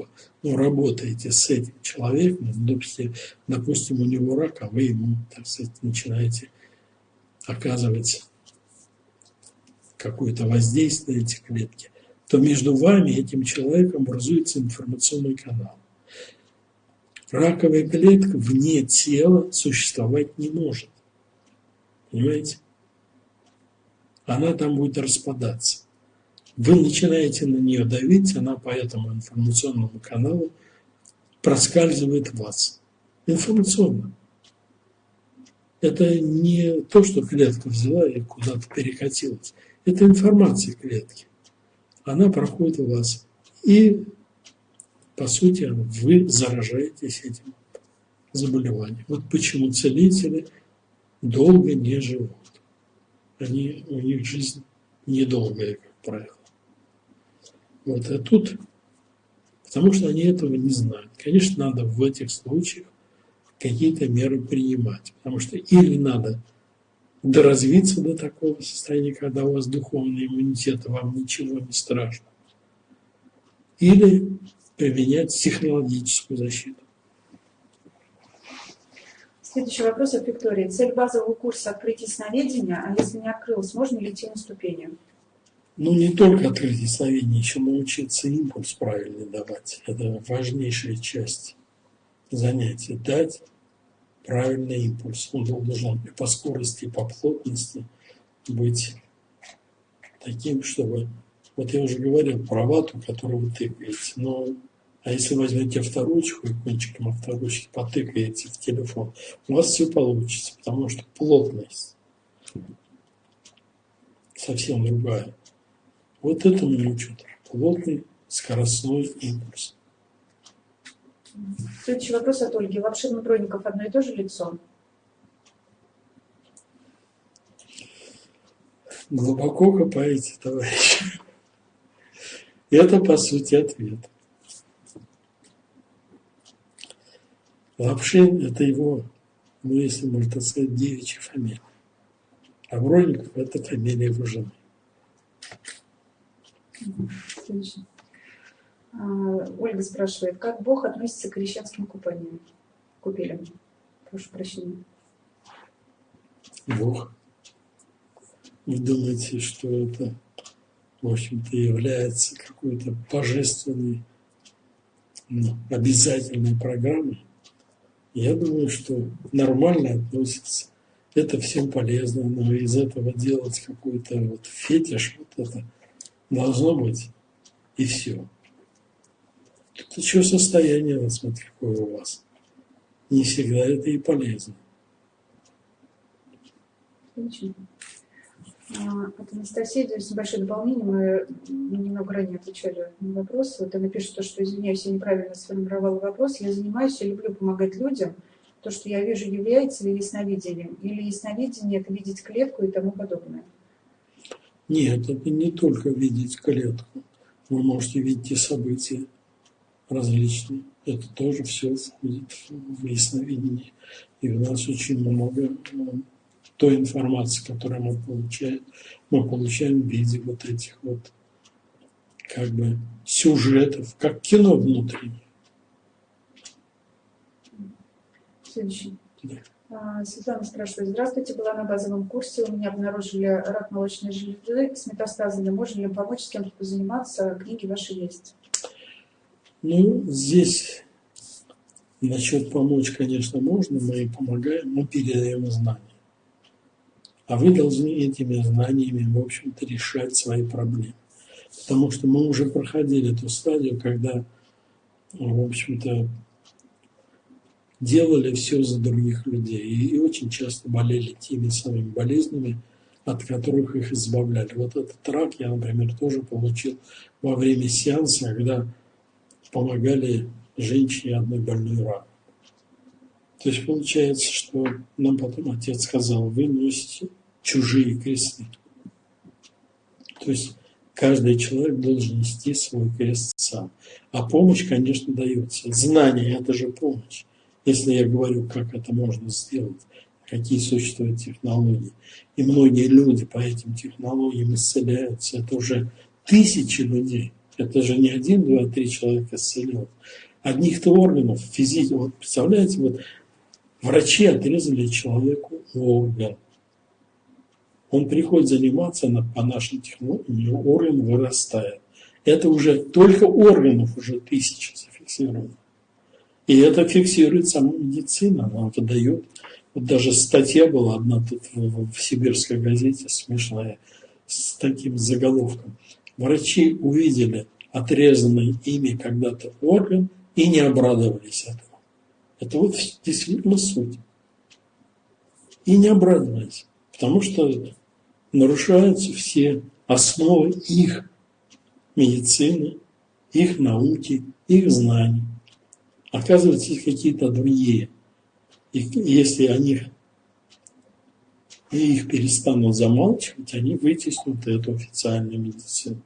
но работаете с этим человеком, допустим, допустим, у него рак, а вы ему, так сказать, начинаете оказывать какое-то воздействие на эти клетки, то между вами и этим человеком образуется информационный канал. Раковая клетка вне тела существовать не может. Понимаете? Она там будет распадаться. Вы начинаете на нее давить, она по этому информационному каналу проскальзывает вас. Информационно. Это не то, что клетка взяла и куда-то перекатилась. Это информация клетки. Она проходит в вас. И по сути, вы заражаетесь этим заболеванием. Вот почему целители долго не живут. Они, у них жизнь недолгая, как правило. Вот, а тут, потому что они этого не знают. Конечно, надо в этих случаях какие-то меры принимать, потому что или надо доразвиться до такого состояния, когда у вас духовный иммунитет, вам ничего не страшно, или применять технологическую защиту. Следующий вопрос от Виктории. Цель базового курса открытие сновидения, а если не открылось, можно ли идти на ступени? Ну, не только открытие сновидения, еще научиться импульс правильно давать. Это важнейшая часть занятия. Дать правильный импульс. Он должен и по скорости, и по плотности быть таким, чтобы... Вот я уже говорил про вату, которую вы тыкаете, но а если возьмете авторучку и кончиком авторучки потыкаете в телефон, у вас все получится, потому что плотность совсем другая. Вот этому учат. Плотный скоростной импульс. Следующий вопрос от Ольги. Лапшин Бронников одно и то же лицо? Глубоко копаете, товарищи. Это, по сути, ответ. Лапшин – это его, ну, если можно так сказать, девичья фамилия. А Бронников – это фамилия его жены. Отлично. А, Ольга спрашивает, как Бог относится к крещенским купаниям? Купелям. Прошу прощения. Бог. Вы думаете, что это, в общем-то, является какой-то божественной, ну, обязательной программой? Я думаю, что нормально относится. Это всем полезно, но из этого делать какой-то вот фетиш, вот это должно быть, и все. Тут еще состояние, вот смотри, какое у вас. Не всегда это и полезно. А, от Анастасии, то есть небольшое дополнение, мы немного ранее отвечали на вопрос. Вот она пишет, то, что, извиняюсь, я неправильно сформировала вопрос. Я занимаюсь, я люблю помогать людям. То, что я вижу, является ли ясновидением? Или ясновидение – это видеть клетку и тому подобное? Нет, это не только видеть клетку. Вы можете видеть и события различные. Это тоже все входит в ясновидение. И у нас очень много той информации, которую мы получаем, мы получаем в виде вот этих вот как бы сюжетов, как кино внутреннее. Следующий. Да. А, Светлана спрашивает. Здравствуйте, была на базовом курсе, у меня обнаружили рак молочной железы с метастазами. Можно ли помочь с кем-то позаниматься? Книги ваши есть. Ну, здесь насчет помочь, конечно, можно, мы помогаем, мы передаем знания. А вы должны этими знаниями, в общем-то, решать свои проблемы. Потому что мы уже проходили ту стадию, когда, в общем-то, делали все за других людей. И очень часто болели теми самыми болезнями, от которых их избавляли. Вот этот рак я, например, тоже получил во время сеанса, когда помогали женщине одной больной рак. То есть получается, что нам потом отец сказал, вы носите чужие кресты. То есть каждый человек должен нести свой крест сам. А помощь, конечно, дается. Знание – это же помощь. Если я говорю, как это можно сделать, какие существуют технологии. И многие люди по этим технологиям исцеляются. Это уже тысячи людей. Это же не один, два, три человека исцелил. Одних-то органов физически. Вот представляете, вот врачи отрезали человеку орган он приходит заниматься на, по нашим технологиям, орган вырастает. Это уже только органов уже тысячи зафиксировано. И это фиксирует сама медицина, она выдает. Вот даже статья была одна тут в, в сибирской газете смешная с таким заголовком. Врачи увидели отрезанный ими когда-то орган и не обрадовались этому. Это вот действительно суть. И не обрадовались. Потому что нарушаются все основы их медицины, их науки, их знаний. Оказывается, есть какие-то другие. И если они и их перестанут замалчивать, они вытеснут эту официальную медицину.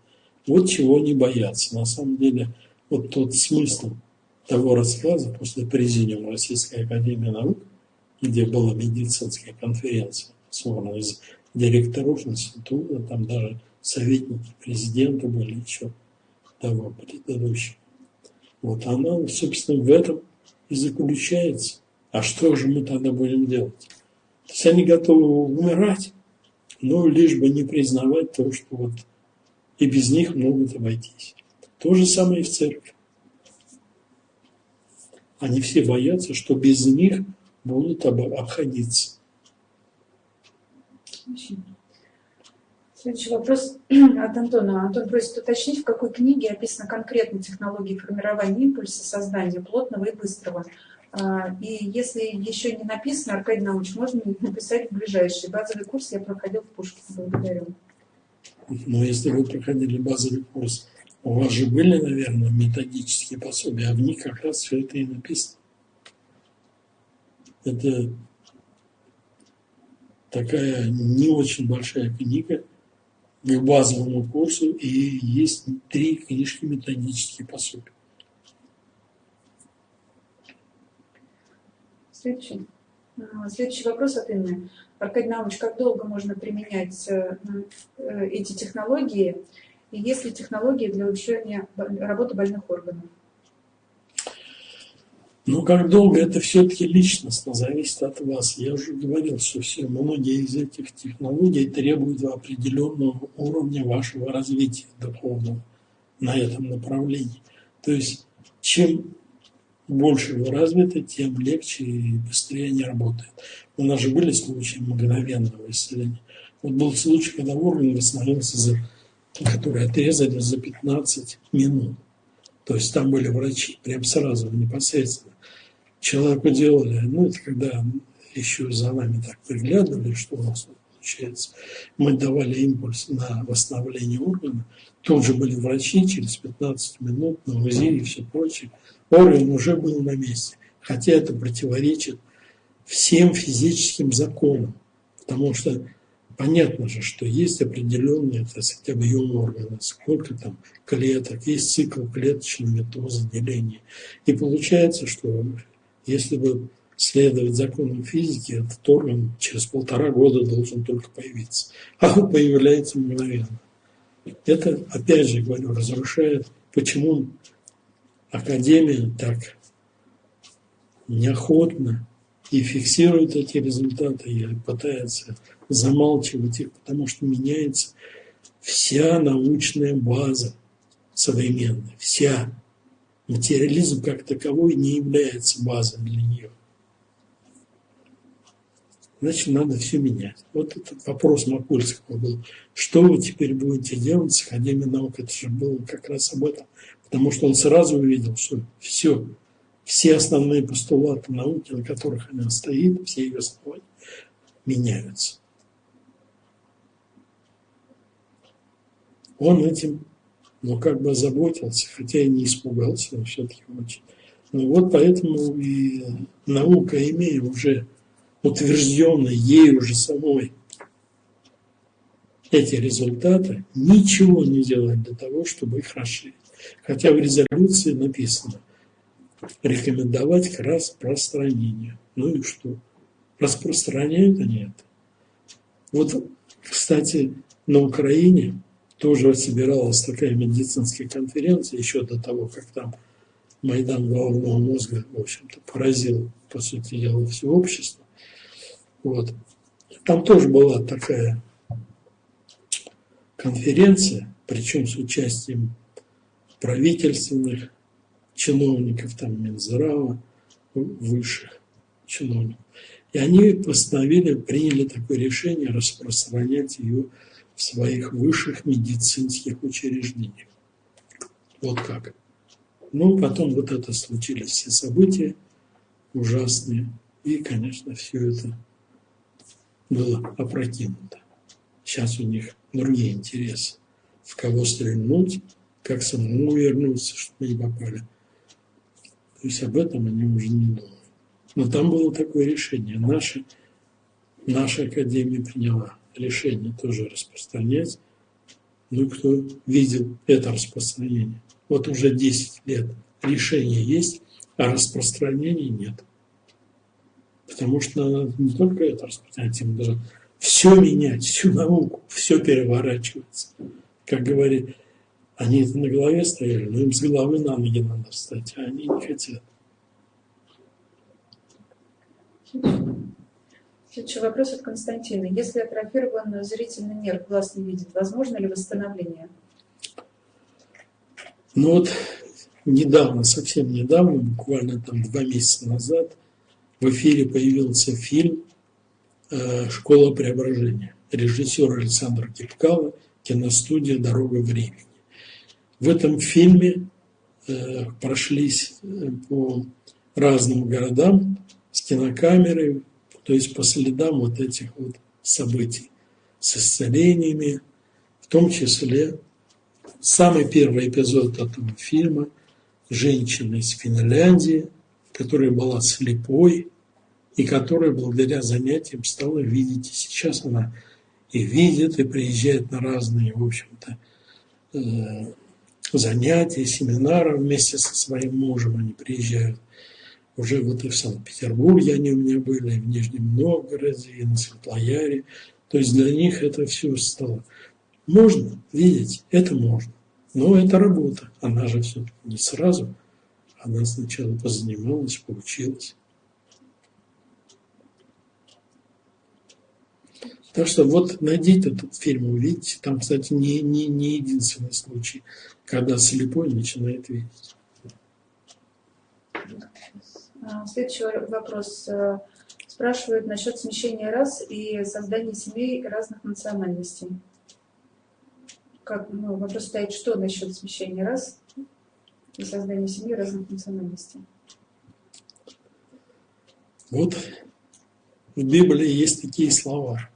Вот чего они боятся. На самом деле, вот тот смысл того рассказа после президиума Российской Академии Наук, где была медицинская конференция, собрана из директоров института, там даже советники президента были еще того предыдущего. Вот она, собственно, в этом и заключается. А что же мы тогда будем делать? То есть они готовы умирать, но лишь бы не признавать то, что вот и без них могут обойтись. То же самое и в церкви. Они все боятся, что без них будут обходиться. Следующий вопрос [clears throat] от Антона. Антон просит уточнить, в какой книге описана конкретно технология формирования импульса сознания плотного и быстрого. А, и если еще не написано, Аркадий Наумович, можно написать в ближайший. Базовый курс я проходил в Пушкине. Благодарю. Но если вы проходили базовый курс, у вас же были, наверное, методические пособия, а в них как раз все это и написано. Это такая не очень большая книга к базовому курсу, и есть три книжки методические пособия. Следующий. А, следующий вопрос от Инны. Аркадий Наумович, как долго можно применять э, э, эти технологии? И есть ли технологии для улучшения работы больных органов? Ну, как долго, это все-таки личностно зависит от вас. Я уже говорил, что все, многие из этих технологий требуют определенного уровня вашего развития духовного на этом направлении. То есть, чем больше вы развиты, тем легче и быстрее они работают. У нас же были случаи мгновенного исцеления. Вот был случай, когда орган восстановился, за, который отрезали за 15 минут. То есть там были врачи, прям сразу, непосредственно. Человеку делали, ну это когда еще за нами так приглядывали, что у нас получается. Мы давали импульс на восстановление органа. Тут же были врачи, через 15 минут на УЗИ и все прочее орган уже был на месте. Хотя это противоречит всем физическим законам. Потому что понятно же, что есть определенный, так сказать, объем органа, сколько там клеток, есть цикл клеточного метоза деления. И получается, что если бы следовать законам физики, этот орган через полтора года должен только появиться. А он появляется мгновенно. Это, опять же говорю, разрушает, почему Академия так неохотно и фиксирует эти результаты и пытается замалчивать их, потому что меняется вся научная база современная, вся. Материализм как таковой не является базой для нее. Значит, надо все менять. Вот этот вопрос Макульского был. Что вы теперь будете делать с Академией наук? Это же было как раз об этом. Потому что он сразу увидел, что все, все основные постулаты науки, на которых она стоит, все ее основания меняются. Он этим, ну, как бы озаботился, хотя и не испугался, но все-таки очень. Ну вот поэтому и наука, имея уже утвержденные ею уже самой эти результаты, ничего не делает для того, чтобы их расширить. Хотя в резолюции написано рекомендовать к распространению. Ну и что? Распространяют они это. Вот, кстати, на Украине тоже собиралась такая медицинская конференция еще до того, как там Майдан головного мозга, в общем-то, поразил, по сути дела, все общество. Вот. Там тоже была такая конференция, причем с участием правительственных чиновников, там Минздрава, высших чиновников. И они постановили, приняли такое решение распространять ее в своих высших медицинских учреждениях. Вот как. Ну, потом вот это случились все события ужасные. И, конечно, все это было опрокинуто. Сейчас у них другие интересы. В кого стрельнуть, как самому вернуться, чтобы не попали. То есть об этом они уже не думают. Но там было такое решение. Наша, наша академия приняла решение тоже распространять. Ну, кто видел это распространение? Вот уже 10 лет решение есть, а распространения нет. Потому что надо не только это распространять, им даже все менять, всю науку, все переворачивается. Как говорит, они это на голове стояли, но им с головы на ноги надо встать, а они не хотят. Следующий вопрос от Константина. Если атрофирован зрительный нерв, глаз не видит, возможно ли восстановление? Ну вот недавно, совсем недавно, буквально там два месяца назад, в эфире появился фильм э, «Школа преображения». Режиссер Александр Кипкало, киностудия «Дорога времени». В этом фильме э, прошлись э, по разным городам с кинокамерой, то есть по следам вот этих вот событий с исцелениями, в том числе самый первый эпизод этого фильма женщина из Финляндии, которая была слепой и которая благодаря занятиям стала видеть. И сейчас она и видит, и приезжает на разные, в общем-то, э, занятия, семинары вместе со своим мужем. Они приезжают уже вот и в Санкт-Петербурге они у меня были, и в Нижнем Новгороде, и на Светлояре. То есть для них это все стало. Можно видеть, это можно. Но это работа. Она же все не сразу. Она сначала позанималась, поучилась. Так что вот найдите этот фильм, увидите. Там, кстати, не, не, не единственный случай, когда слепой начинает видеть. А, следующий вопрос. Э, спрашивают насчет смещения рас и создания семей разных национальностей. Как, ну, вопрос стоит, что насчет смещения рас и создания семьи разных национальностей? Вот в Библии есть такие слова.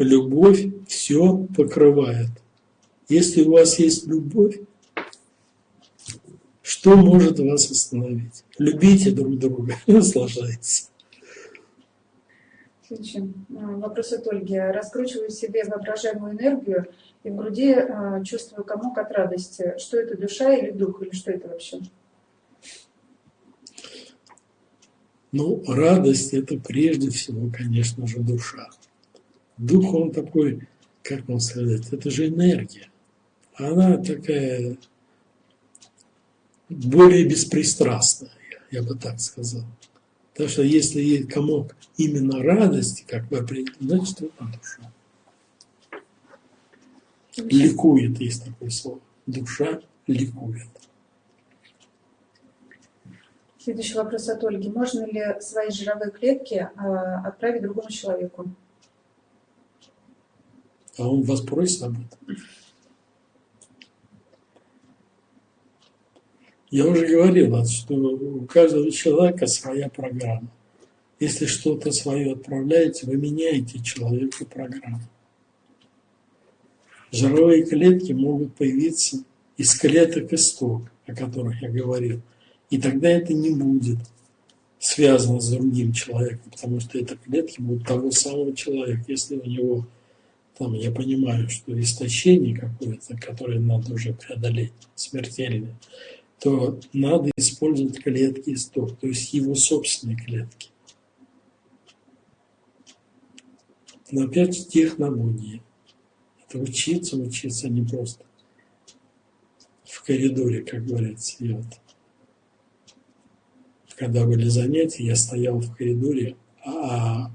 Любовь все покрывает. Если у вас есть любовь, что может вас остановить? Любите друг друга, [laughs] наслаждайтесь. Следующий вопрос от Ольги. Раскручиваю себе воображаемую энергию и в груди а, чувствую комок от радости. Что это, душа или дух, или что это вообще? Ну, радость – это прежде всего, конечно же, душа. Дух, он такой, как вам сказать, это же энергия. Она такая более беспристрастная, я бы так сказал. Так что если есть комок именно радости, как бы определить, значит это душа. Ликует, есть такое слово. Душа ликует. Следующий вопрос от Ольги. Можно ли свои жировые клетки а, отправить другому человеку? А он вас просит об этом? Я уже говорил, что у каждого человека своя программа. Если что-то свое отправляете, вы меняете человеку программу. Жировые клетки могут появиться из клеток исток, о которых я говорил. И тогда это не будет связано с другим человеком, потому что это клетки будут того самого человека. Если у него, там, я понимаю, что истощение какое-то, которое надо уже преодолеть, смертельное, то надо использовать клетки исток, то есть его собственные клетки. Но опять технологии. Это учиться, учиться не просто в коридоре, как говорится. И вот, когда были занятия, я стоял в коридоре, а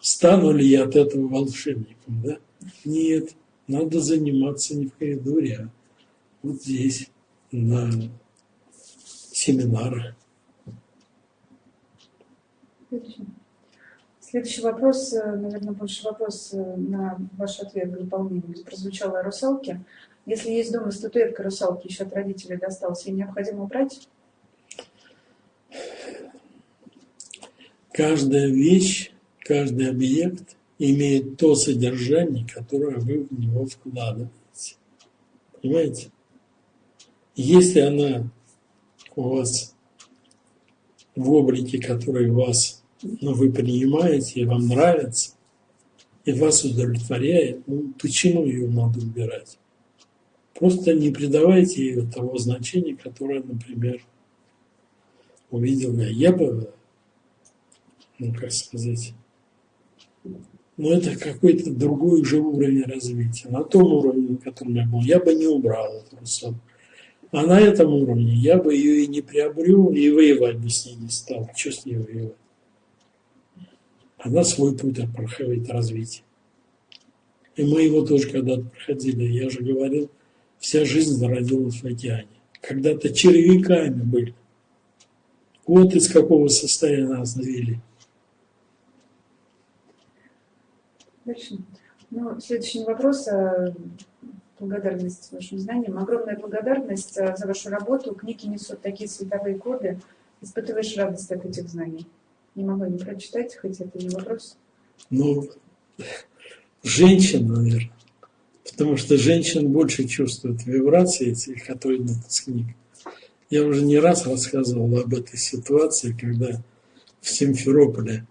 стану ли я от этого волшебником, да? Нет, надо заниматься не в коридоре, а вот здесь, на семинары. Следующий вопрос, э, наверное, больше вопрос э, на ваш ответ к дополнению, прозвучало о русалке. Если есть дома статуэтка русалки, еще от родителей досталась, ее необходимо убрать? Каждая вещь, каждый объект имеет то содержание, которое вы в него вкладываете. Понимаете? Если она у вас в облике, который вас, ну, вы принимаете, и вам нравится, и вас удовлетворяет, ну, почему ее надо убирать? Просто не придавайте ее того значения, которое, например, увидел я. Я бы, ну, как сказать, ну, это какой-то другой уже уровень развития. На том уровне, на котором я был, я бы не убрал эту русалку. А на этом уровне я бы ее и не приобрел, и воевать бы с ней не стал. Что с ней воевать? Она свой путь проходит развитие. И мы его тоже когда-то проходили. Я же говорил, вся жизнь зародилась в океане. Когда-то червяками были. Вот из какого состояния нас вели. Ну, следующий вопрос а, Благодарность вашим знаниям. Огромная благодарность э, за вашу работу. Книги несут такие световые коды. Испытываешь радость от этих знаний. Не могу не прочитать, хоть это не вопрос. Ну, женщин, наверное. Потому что женщин больше чувствуют вибрации которые идут из книг. Я уже не раз рассказывал об этой ситуации, когда в Симферополе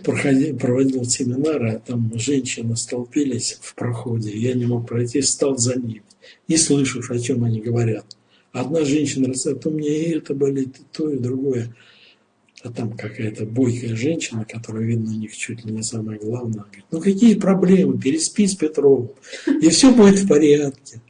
проходил, проводил семинары, а там женщины столпились в проходе, я не мог пройти, стал за ними. И слышу, о чем они говорят. Одна женщина рассказывает, у меня и это болит, и то, и другое. А там какая-то бойкая женщина, которая, видно, у них чуть ли не самое главное, говорит, ну какие проблемы, переспи с Петровым, и все будет в порядке.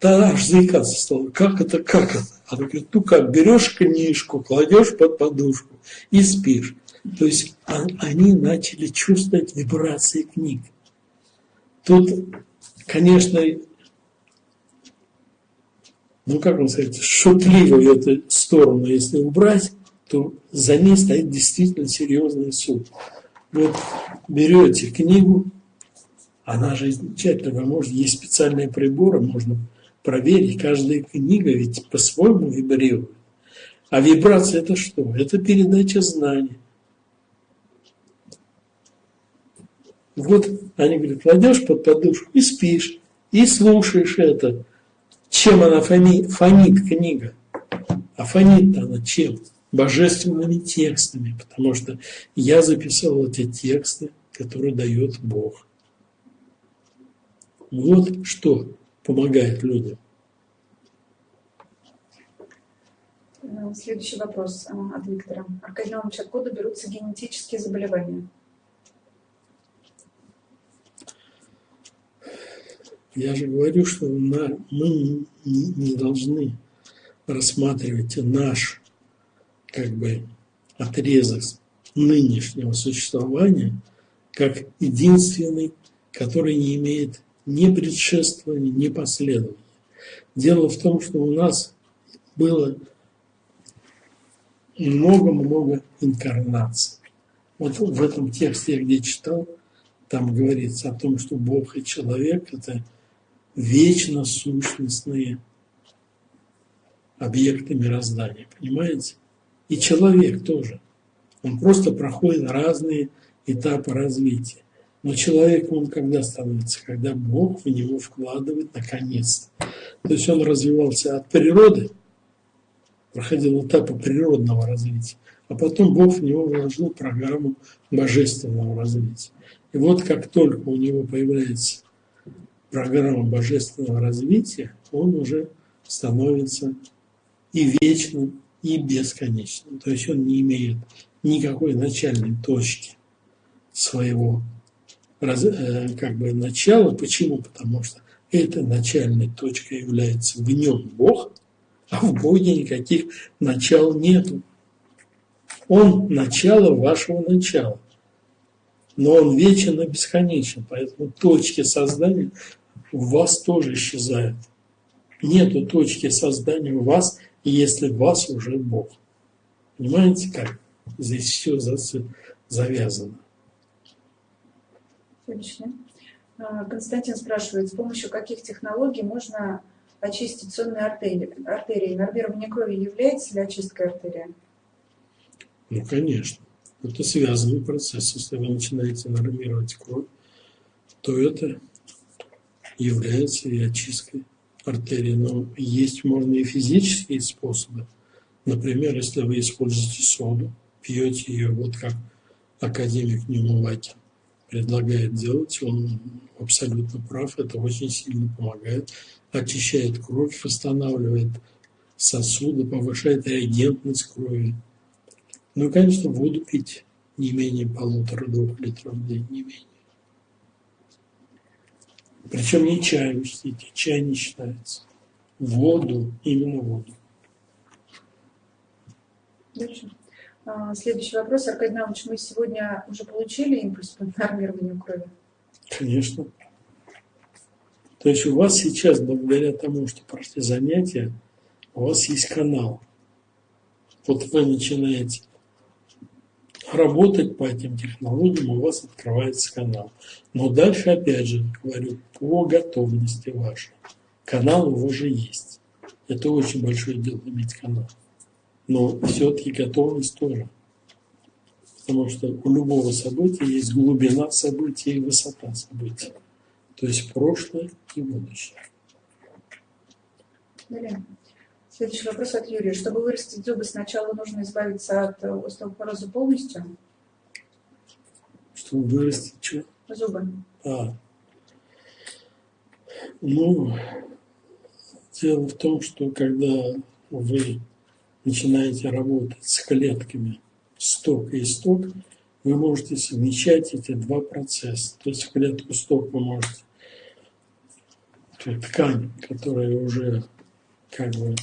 Да аж заикаться стал, как это, как это? Она говорит, ну как, берешь книжку, кладешь под подушку и спишь. То есть они начали чувствовать вибрации книг. Тут, конечно, ну как вам сказать, шутливую эту сторону, если убрать, то за ней стоит действительно серьезный суд. Вот берете книгу, она же замечательно, вы можете, есть специальные приборы, можно проверить, каждая книга ведь по-своему вибрирует. А вибрация это что? Это передача знаний. Вот они говорят, кладешь под подушку и спишь, и слушаешь это. Чем она фонит, фонит книга? А фонит она чем? Божественными текстами, потому что я записал эти тексты, которые дает Бог. Вот что помогает людям. Следующий вопрос а, от Виктора. Аркадий Иванович, откуда берутся генетические заболевания? Я же говорю, что мы не, должны рассматривать наш как бы отрезок нынешнего существования как единственный, который не имеет ни предшествования, ни последования. Дело в том, что у нас было много-много инкарнаций. Вот в этом тексте где читал, там говорится о том, что Бог и человек – это – вечно сущностные объекты мироздания, понимаете? И человек тоже. Он просто проходит разные этапы развития. Но человек, он когда становится? Когда Бог в него вкладывает наконец. То есть он развивался от природы, проходил этапы природного развития, а потом Бог в него вложил программу божественного развития. И вот как только у него появляется программа божественного развития, он уже становится и вечным, и бесконечным. То есть он не имеет никакой начальной точки своего э, как бы начала. Почему? Потому что этой начальной точкой является в нем Бог, а в Боге никаких начал нету. Он начало вашего начала. Но он вечен и бесконечен, поэтому точки создания в вас тоже исчезают. Нету точки создания в вас, если в вас уже Бог. Понимаете, как здесь все завязано? Следующее. А, Константин спрашивает, с помощью каких технологий можно очистить сонные артерии? артерии? Нормирование крови является ли очисткой артерии? Ну, конечно. Это связанный процесс. Если вы начинаете нормировать кровь, то это является и очисткой артерии. Но есть можно и физические способы. Например, если вы используете соду, пьете ее, вот как академик Ньюмовакин предлагает делать, он абсолютно прав, это очень сильно помогает, очищает кровь, восстанавливает сосуды, повышает реагентность крови. Ну и, конечно, воду пить не менее полутора-двух литров в день, не менее. Причем не чай, учтите, чай не считается. Воду, именно воду. Дальше. Следующий вопрос. Аркадий Иванович, мы сегодня уже получили импульс по нормированию крови? Конечно. То есть у вас сейчас, благодаря тому, что прошли занятия, у вас есть канал. Вот вы начинаете работать по этим технологиям, у вас открывается канал. Но дальше, опять же, говорю, по готовности вашей. Канал у вас же есть. Это очень большое дело иметь канал. Но все-таки готовность тоже. Потому что у любого события есть глубина события и высота события. То есть прошлое и будущее. Далее. Следующий вопрос от Юрия. Чтобы вырастить зубы, сначала нужно избавиться от остеопороза полностью? Чтобы вырастить что? Зубы. А. Ну, дело в том, что когда вы начинаете работать с клетками сток и исток, вы можете совмещать эти два процесса. То есть клетку сток вы можете ткань, которая уже как бы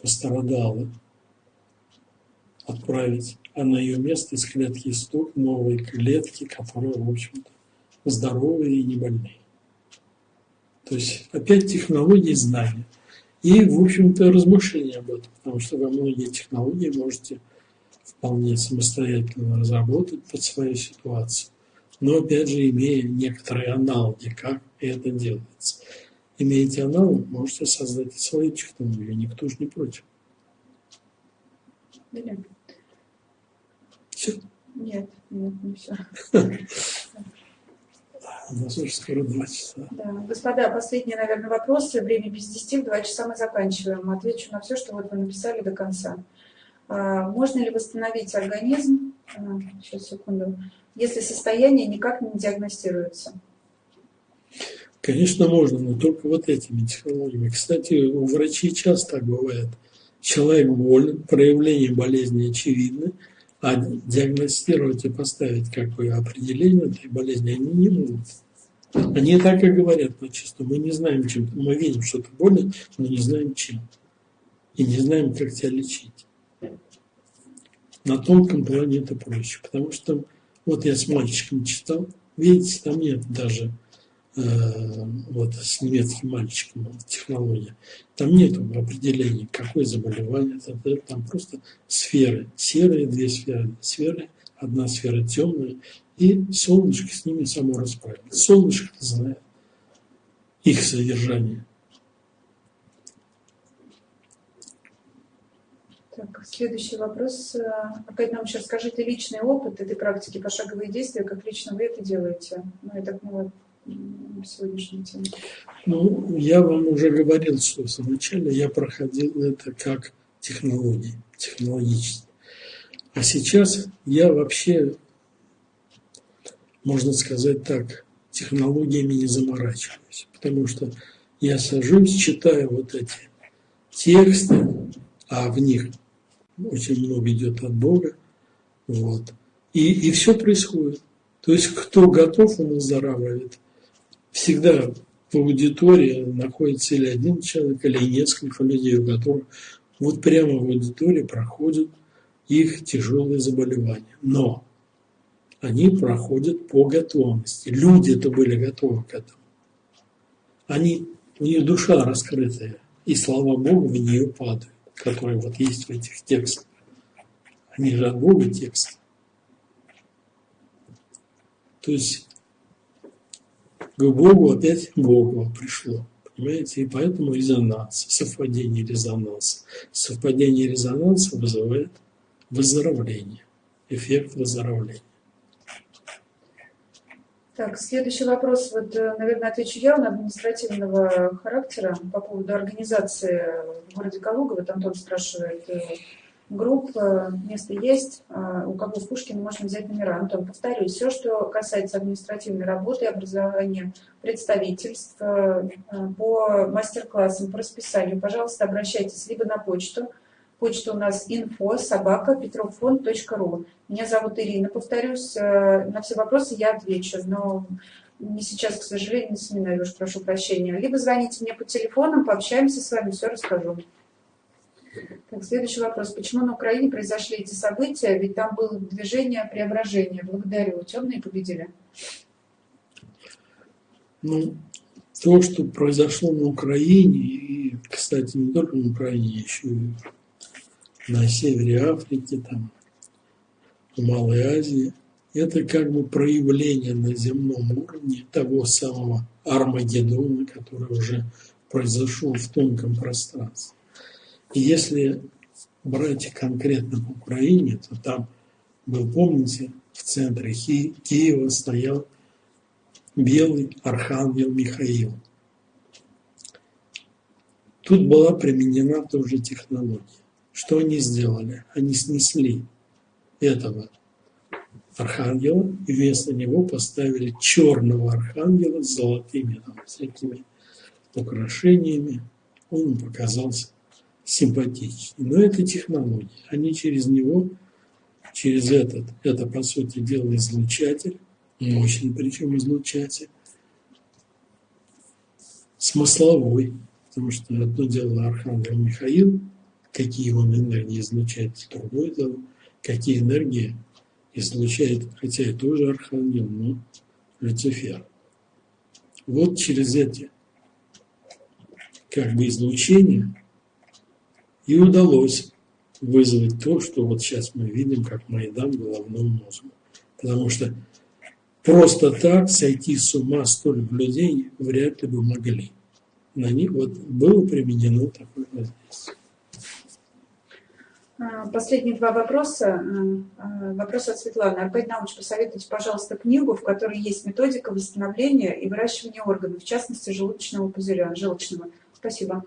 пострадала, отправить, а на ее место из клетки исток новые клетки, которые, в общем-то, здоровые и не больные. То есть опять технологии знания. И, в общем-то, размышления об этом, потому что вы многие технологии можете вполне самостоятельно разработать под свою ситуацию. Но, опять же, имея некоторые аналоги, как это делается имеете аналог, можете создать свои технологии, никто же не против. Или? Все? Нет, нет, не все. У нас уже скоро два часа. Да. Господа, последний, наверное, вопрос. Время без десяти, в два часа мы заканчиваем. Отвечу на все, что вот вы написали до конца. А, можно ли восстановить организм, а, сейчас, секунду, если состояние никак не диагностируется? Конечно, можно, но только вот этими технологиями. Кстати, у врачей часто так бывает. Человек болен, проявление болезни очевидны, а диагностировать и поставить какое определение этой болезни они не могут. Они так и говорят, но чисто мы не знаем, чем. Мы видим, что ты болен, но не знаем, чем. И не знаем, как тебя лечить. На тонком плане это проще, потому что вот я с мальчиком читал, видите, там нет даже вот с немецким мальчиком технология. Там нет определения, какое заболевание, там просто сферы, серые две сферы, сферы, одна сфера темная, и солнышко с ними само расправится. Солнышко знает их содержание. Так, следующий вопрос. Опять нам еще расскажите личный опыт этой практики, пошаговые действия, как лично вы это делаете. Ну, я так поняла, сегодняшней теме? Ну, я вам уже говорил, что вначале я проходил это как технологии, технологически. А сейчас я вообще, можно сказать так, технологиями не заморачиваюсь, потому что я сажусь, читаю вот эти тексты, а в них очень много идет от Бога, вот, и, и все происходит. То есть кто готов, он выздоравливает всегда в аудитории находится или один человек, или несколько людей, у которых вот прямо в аудитории проходят их тяжелые заболевания. Но они проходят по готовности. Люди это были готовы к этому. Они, у них душа раскрытая, и слава Богу в нее падают, которые вот есть в этих текстах. Они же от Бога тексты. То есть к Богу опять Богу пришло. Понимаете? И поэтому резонанс, совпадение резонанса. Совпадение резонанса вызывает выздоровление, эффект выздоровления. Так, следующий вопрос, вот, э, наверное, отвечу я, он административного характера по поводу организации в городе Калуга. Вот Антон спрашивает, э, групп, место есть, а, у кого в Пушкина можно взять номера. Антон, повторюсь, все, что касается административной работы, образования представительств а, по мастер-классам, по расписанию, пожалуйста, обращайтесь либо на почту, Почта у нас info собака петрофон.ру. Меня зовут Ирина. Повторюсь, э, на все вопросы я отвечу, но не сейчас, к сожалению, не семинарию, прошу прощения. Либо звоните мне по телефонам, пообщаемся с вами, все расскажу. Так, следующий вопрос. Почему на Украине произошли эти события? Ведь там было движение преображения. Благодарю. Темные победили. Ну, то, что произошло на Украине, и, кстати, не только на Украине, еще и на севере Африки, там, в Малой Азии. Это как бы проявление на земном уровне того самого Армагеддона, который уже произошел в тонком пространстве. Если брать конкретно по Украине, то там был, помните, в центре Киева стоял белый архангел Михаил. Тут была применена тоже технология. Что они сделали? Они снесли этого архангела и вместо него поставили черного архангела с золотыми там, всякими украшениями. Он показался симпатичнее. Но это технология. Они через него, через этот, это по сути дела излучатель, мощный причем излучатель, смысловой, потому что одно дело Архангел Михаил, какие он энергии излучает, другое дело, какие энергии излучает, хотя и тоже Архангел, но Люцифер. Вот через эти как бы излучения и удалось вызвать то, что вот сейчас мы видим, как Майдан головному мозгу. Потому что просто так сойти с ума столько людей вряд ли бы могли. На них вот было применено такое воздействие. А, последние два вопроса. А, а, вопрос от Светланы. Аркадий Наумович, посоветуйте, пожалуйста, книгу, в которой есть методика восстановления и выращивания органов, в частности, желудочного пузыря, желчного. Спасибо.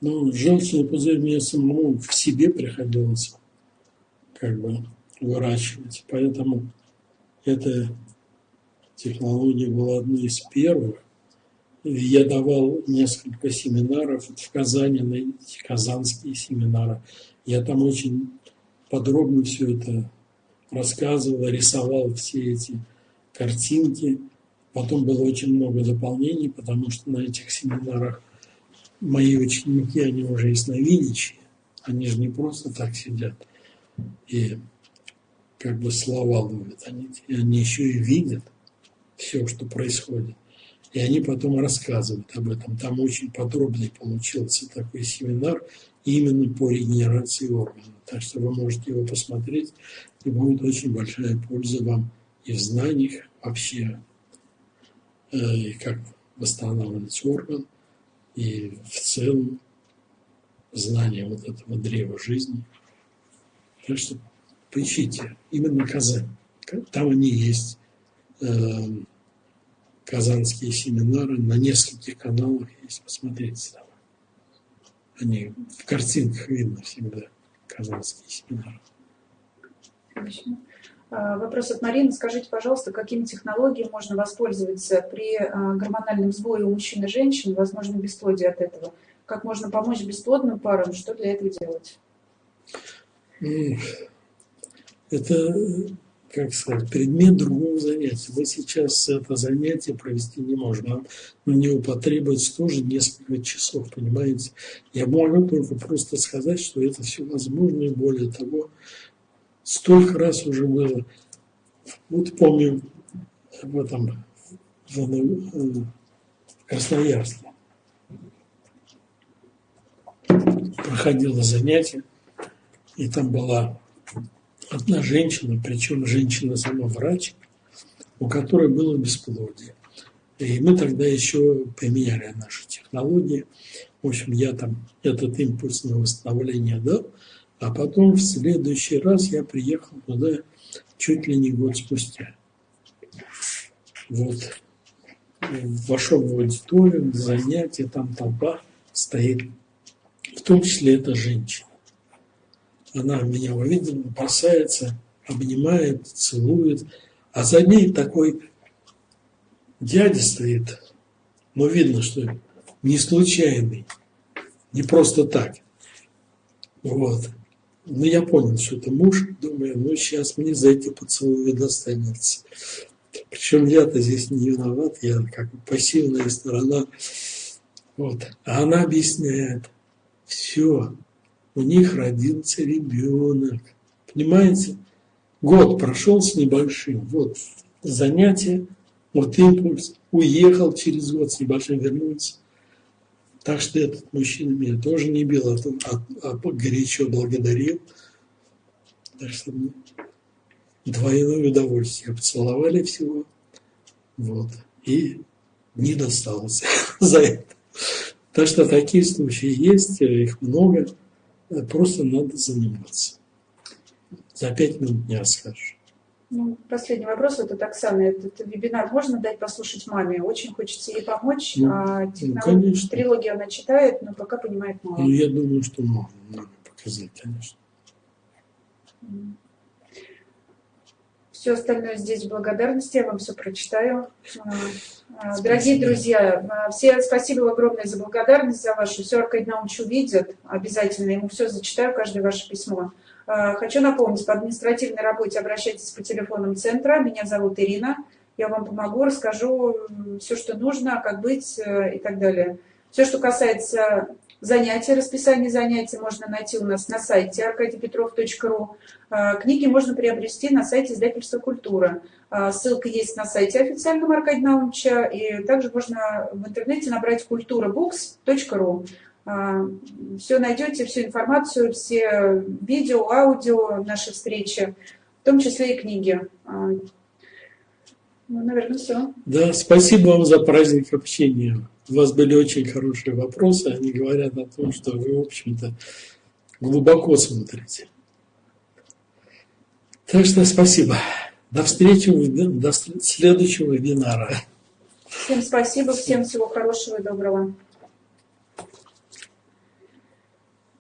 Ну, желчный пузырь мне самому в себе приходилось как бы выращивать. Поэтому эта технология была одной из первых. Я давал несколько семинаров в Казани, на казанские семинары. Я там очень подробно все это рассказывал, рисовал все эти картинки. Потом было очень много дополнений, потому что на этих семинарах мои ученики, они уже ясновидящие, они же не просто так сидят и как бы слова ловят, они, они еще и видят все, что происходит. И они потом рассказывают об этом. Там очень подробный получился такой семинар именно по регенерации органов. Так что вы можете его посмотреть, и будет очень большая польза вам и в знаниях вообще, э, и как восстанавливать орган, и в целом знание вот этого древа жизни. Так что поищите именно Казань. Там они есть. Э, казанские семинары на нескольких каналах есть. Посмотрите там. Они в картинках видно всегда, казанские семинары. Отлично. А, вопрос от Марины. Скажите, пожалуйста, какими технологиями можно воспользоваться при а, гормональном сбое у мужчин и женщин, возможно, бесплодие от этого? Как можно помочь бесплодным парам? Что для этого делать? Это, как сказать, предмет другого занятия. Мы сейчас это занятие провести не можем. Нам на него потребуется тоже несколько часов, понимаете? Я могу только просто сказать, что это все возможно, и более того, столько раз уже было. Вот помню в этом в, в Красноярске проходило занятие, и там была одна женщина, причем женщина сама врач, у которой было бесплодие. И мы тогда еще применяли наши технологии. В общем, я там этот импульс на восстановление дал, а потом в следующий раз я приехал туда чуть ли не год спустя. Вот. Вошел в аудиторию, занятие, там толпа стоит. В том числе это женщина. Она меня увидела, бросается, обнимает, целует. А за ней такой дядя стоит. Но видно, что не случайный, не просто так. Вот. Ну, я понял, что это муж. Думаю, ну, сейчас мне за эти поцелуи достанется. Причем я-то здесь не виноват, я как бы пассивная сторона. Вот. А она объясняет, все, у них родился ребенок. Понимаете? Год прошел с небольшим. Вот занятие, вот импульс. Уехал через год с небольшим, вернулся. Так что этот мужчина меня тоже не бил, а, а, а горячо благодарил. Так что ну, двойное удовольствие. Поцеловали всего. Вот. И не досталось [laughs] за это. Так что такие случаи есть, их много. Просто надо заниматься. За пять минут не расскажешь. Ну, последний вопрос от Оксаны. Этот вебинар можно дать послушать маме? Очень хочется ей помочь. Ну, а, ну, конечно. Трилогию она читает, но пока понимает мало. Ну, я думаю, что можно, надо показать, конечно. Все остальное здесь благодарности, я вам все прочитаю. А, а, дорогие друзья, а, все спасибо огромное за благодарность, за вашу. Все Аркадий Наумович увидит, обязательно ему все зачитаю, каждое ваше письмо. Хочу напомнить, по административной работе обращайтесь по телефонам центра. Меня зовут Ирина. Я вам помогу, расскажу все, что нужно, как быть э, и так далее. Все, что касается занятий, расписание занятий можно найти у нас на сайте arkadiypetrov.ru. Книги можно приобрести на сайте издательства «Культура». Ссылка есть на сайте официального Аркадия Наумовича, и также можно в интернете набрать kulturabooks.ru. А, все найдете, всю информацию, все видео, аудио, наши встречи, в том числе и книги. А, ну, наверное, все. Да, спасибо вам за праздник общения. У вас были очень хорошие вопросы, они говорят о том, что вы, в общем-то, глубоко смотрите. Так что спасибо. До встречи, до следующего вебинара. Всем спасибо, всем всего хорошего и доброго.